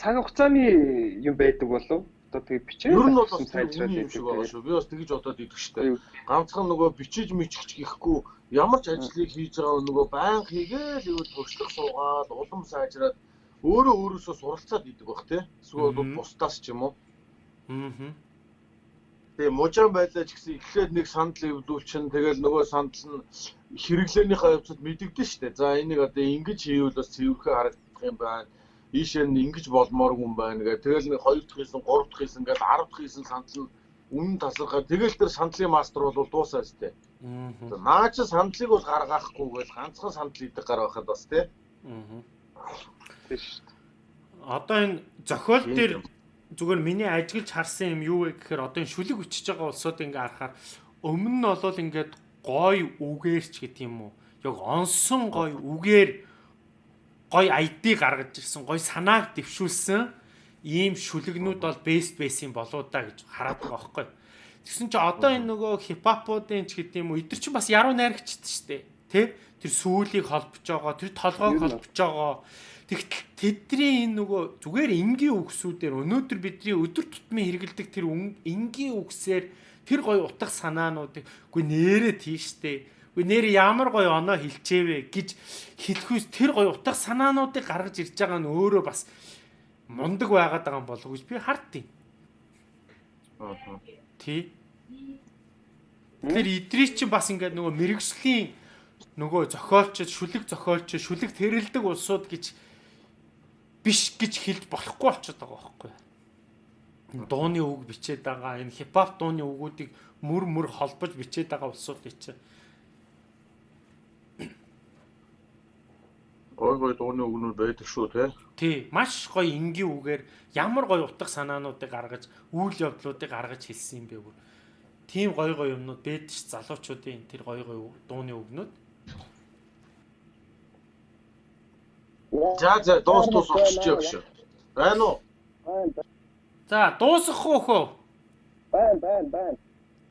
цаг хугацааны юм байдаг болов одоо тэгээ бичээ Ер нь бол бас үний юм шиг байгаа шүү. Би бас тэгж бодоод идэх штэ. ганцхан нөгөө бичиж мичгч гэхгүй ямар ч ажлыг хийж байгаа нөгөө баян хийгээл ивэл туршлах суугаад улам сайжраад өөрөө өөрөөсөө суралцаад идэг бах тий. Эсвэл бусдаас ч юм уу. Аа. Тэгээ мужаан байлаа ч гэсэн эхлээд нэг сандал эвлүүлчин тэгэл нөгөө сандал нь хэрэглээнийхээ явцад мэдэгдэн штэ. За энийг одоо ингэж хийвэл бас цэвэрхэн харагдах юм байна. Ийшээ нь ингэж болмооргүй юм байна гэх. Тэгэл нэг хоёр дахь хийсэн, гурав дахь хийсэн гэдэг 10 дахь хийсэн сандал нь үнэн тасархаа. Тэгэл тэр сандлын мастер бол дуусаа штэ. Аа. Наа чи сандлыг бол гаргаахгүй гэж ганцхан сандал идэх гар байхад бас тий. Аа. тийм шүү дээ. Одоо энэ зохиол дээр зүгээр миний ажиглж харсан юм юу вэ гэхээр одоо энэ шүлэг өчөж байгаа улсууд ингээ харахаар өмнө нь бол ингээд гой үгээрч гэдэг юм уу яг онсон гой үгээр гой ID гаргаж ирсэн гой санааг дэвшүүлсэн ийм шүлэгнүүд бол бест байсан болоо да гэж хараад байгаа байхгүй. Тэгсэн чи одоо энэ нөгөө хипхопуудын ч гэдэг юм уу эдгэр чинь бас яруу найрагчд шүү дээ. Тэ? Тэр сүүлийг холбож байгаа, тэр толгойг холбож байгаа. Тэгтэл тэдний энэ нөгөө зүгээр энгийн үгсүүдээр өнөөдөр бидний өдөр тутмын хэрэгэлдэг тэр энгийн үгсээр тэр гоё утга санаануудыг үгүй нэрээ тийштэй. Үгүй нэр ямар гоё оноо хилчээвэ гэж хэлэхүйс тэр гоё утга санаануудыг гаргаж ирж байгаа нь өөрөө бас мундаг байгаад байгаа юм болов уу гэж би хардтыг. Аа. Тий. Тэр идрий чинь бас ингээд нөгөө мэрэгжлийн нөгөө зохиолчд, шүлэг зохиолч, шүлэг тэрэлдэг улсууд гэж биш гэж хэлж болохгүй болчиход байгаа байхгүй. Энэ Дууны үг бичээд байгаа, энэ хипхоп дууны үгүүдийг мөр мөр холбож бичээд байгаа улсуудыг чинь Гой гой дууны үгнүүд байдаг шүү тий. тий маш гоё энгийн үгээр ямар гоё утга санаануудыг гаргаж, үйл явдлуудыг гаргаж хэлсэн юм бэ бүр. Тийм гоё гоё юмнууд бэд ш залуучуудын тэр гоё гоё дууны үгнүүд. За за дуус дуус болчихж байгаа шүү. Байна уу? За дуусгах уу хөө? Байна, байна, байна.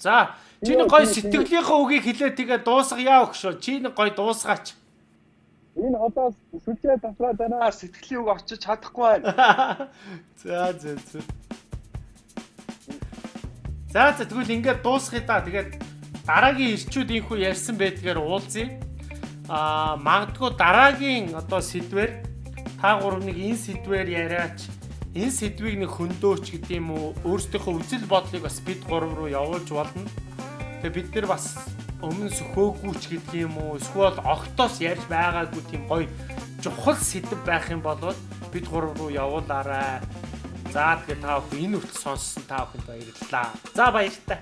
За чиний гой сэтгэлийнхээ үгийг хэлээ тэгээ дуусгая өгшөө. Чиний гой дуусгаач. Энэ хотоос сүлжээ таслаад байна. Аа сэтгэлийн үг очиж чадахгүй байна. (laughs) За за за. За за тэгвэл ингээд дуусгая да. Тэгээд дараагийн ирчүүд инхүү ярьсан байдгаар уулзъя. Аа магадгүй дараагийн одоо сэдвэр та гурав нэг энэ сэдвэр яриач энэ сэдвийг нэг хөндөөч гэдэг юм уу өөрсдийнхөө үзэл бодлыг бас бид гурав руу явуулж болно. Тэгээ бид нар бас өмнө сөхөөгүйч гэдэг юм уу эсвэл огтоос ярьж байгаагүй тийм гоё чухал сэдв байх юм бол бид гурав руу явуулаарай. За тэгээ та бүхэн энэ үртэл сонссон та бүхэнд баярлалаа. За баяртай.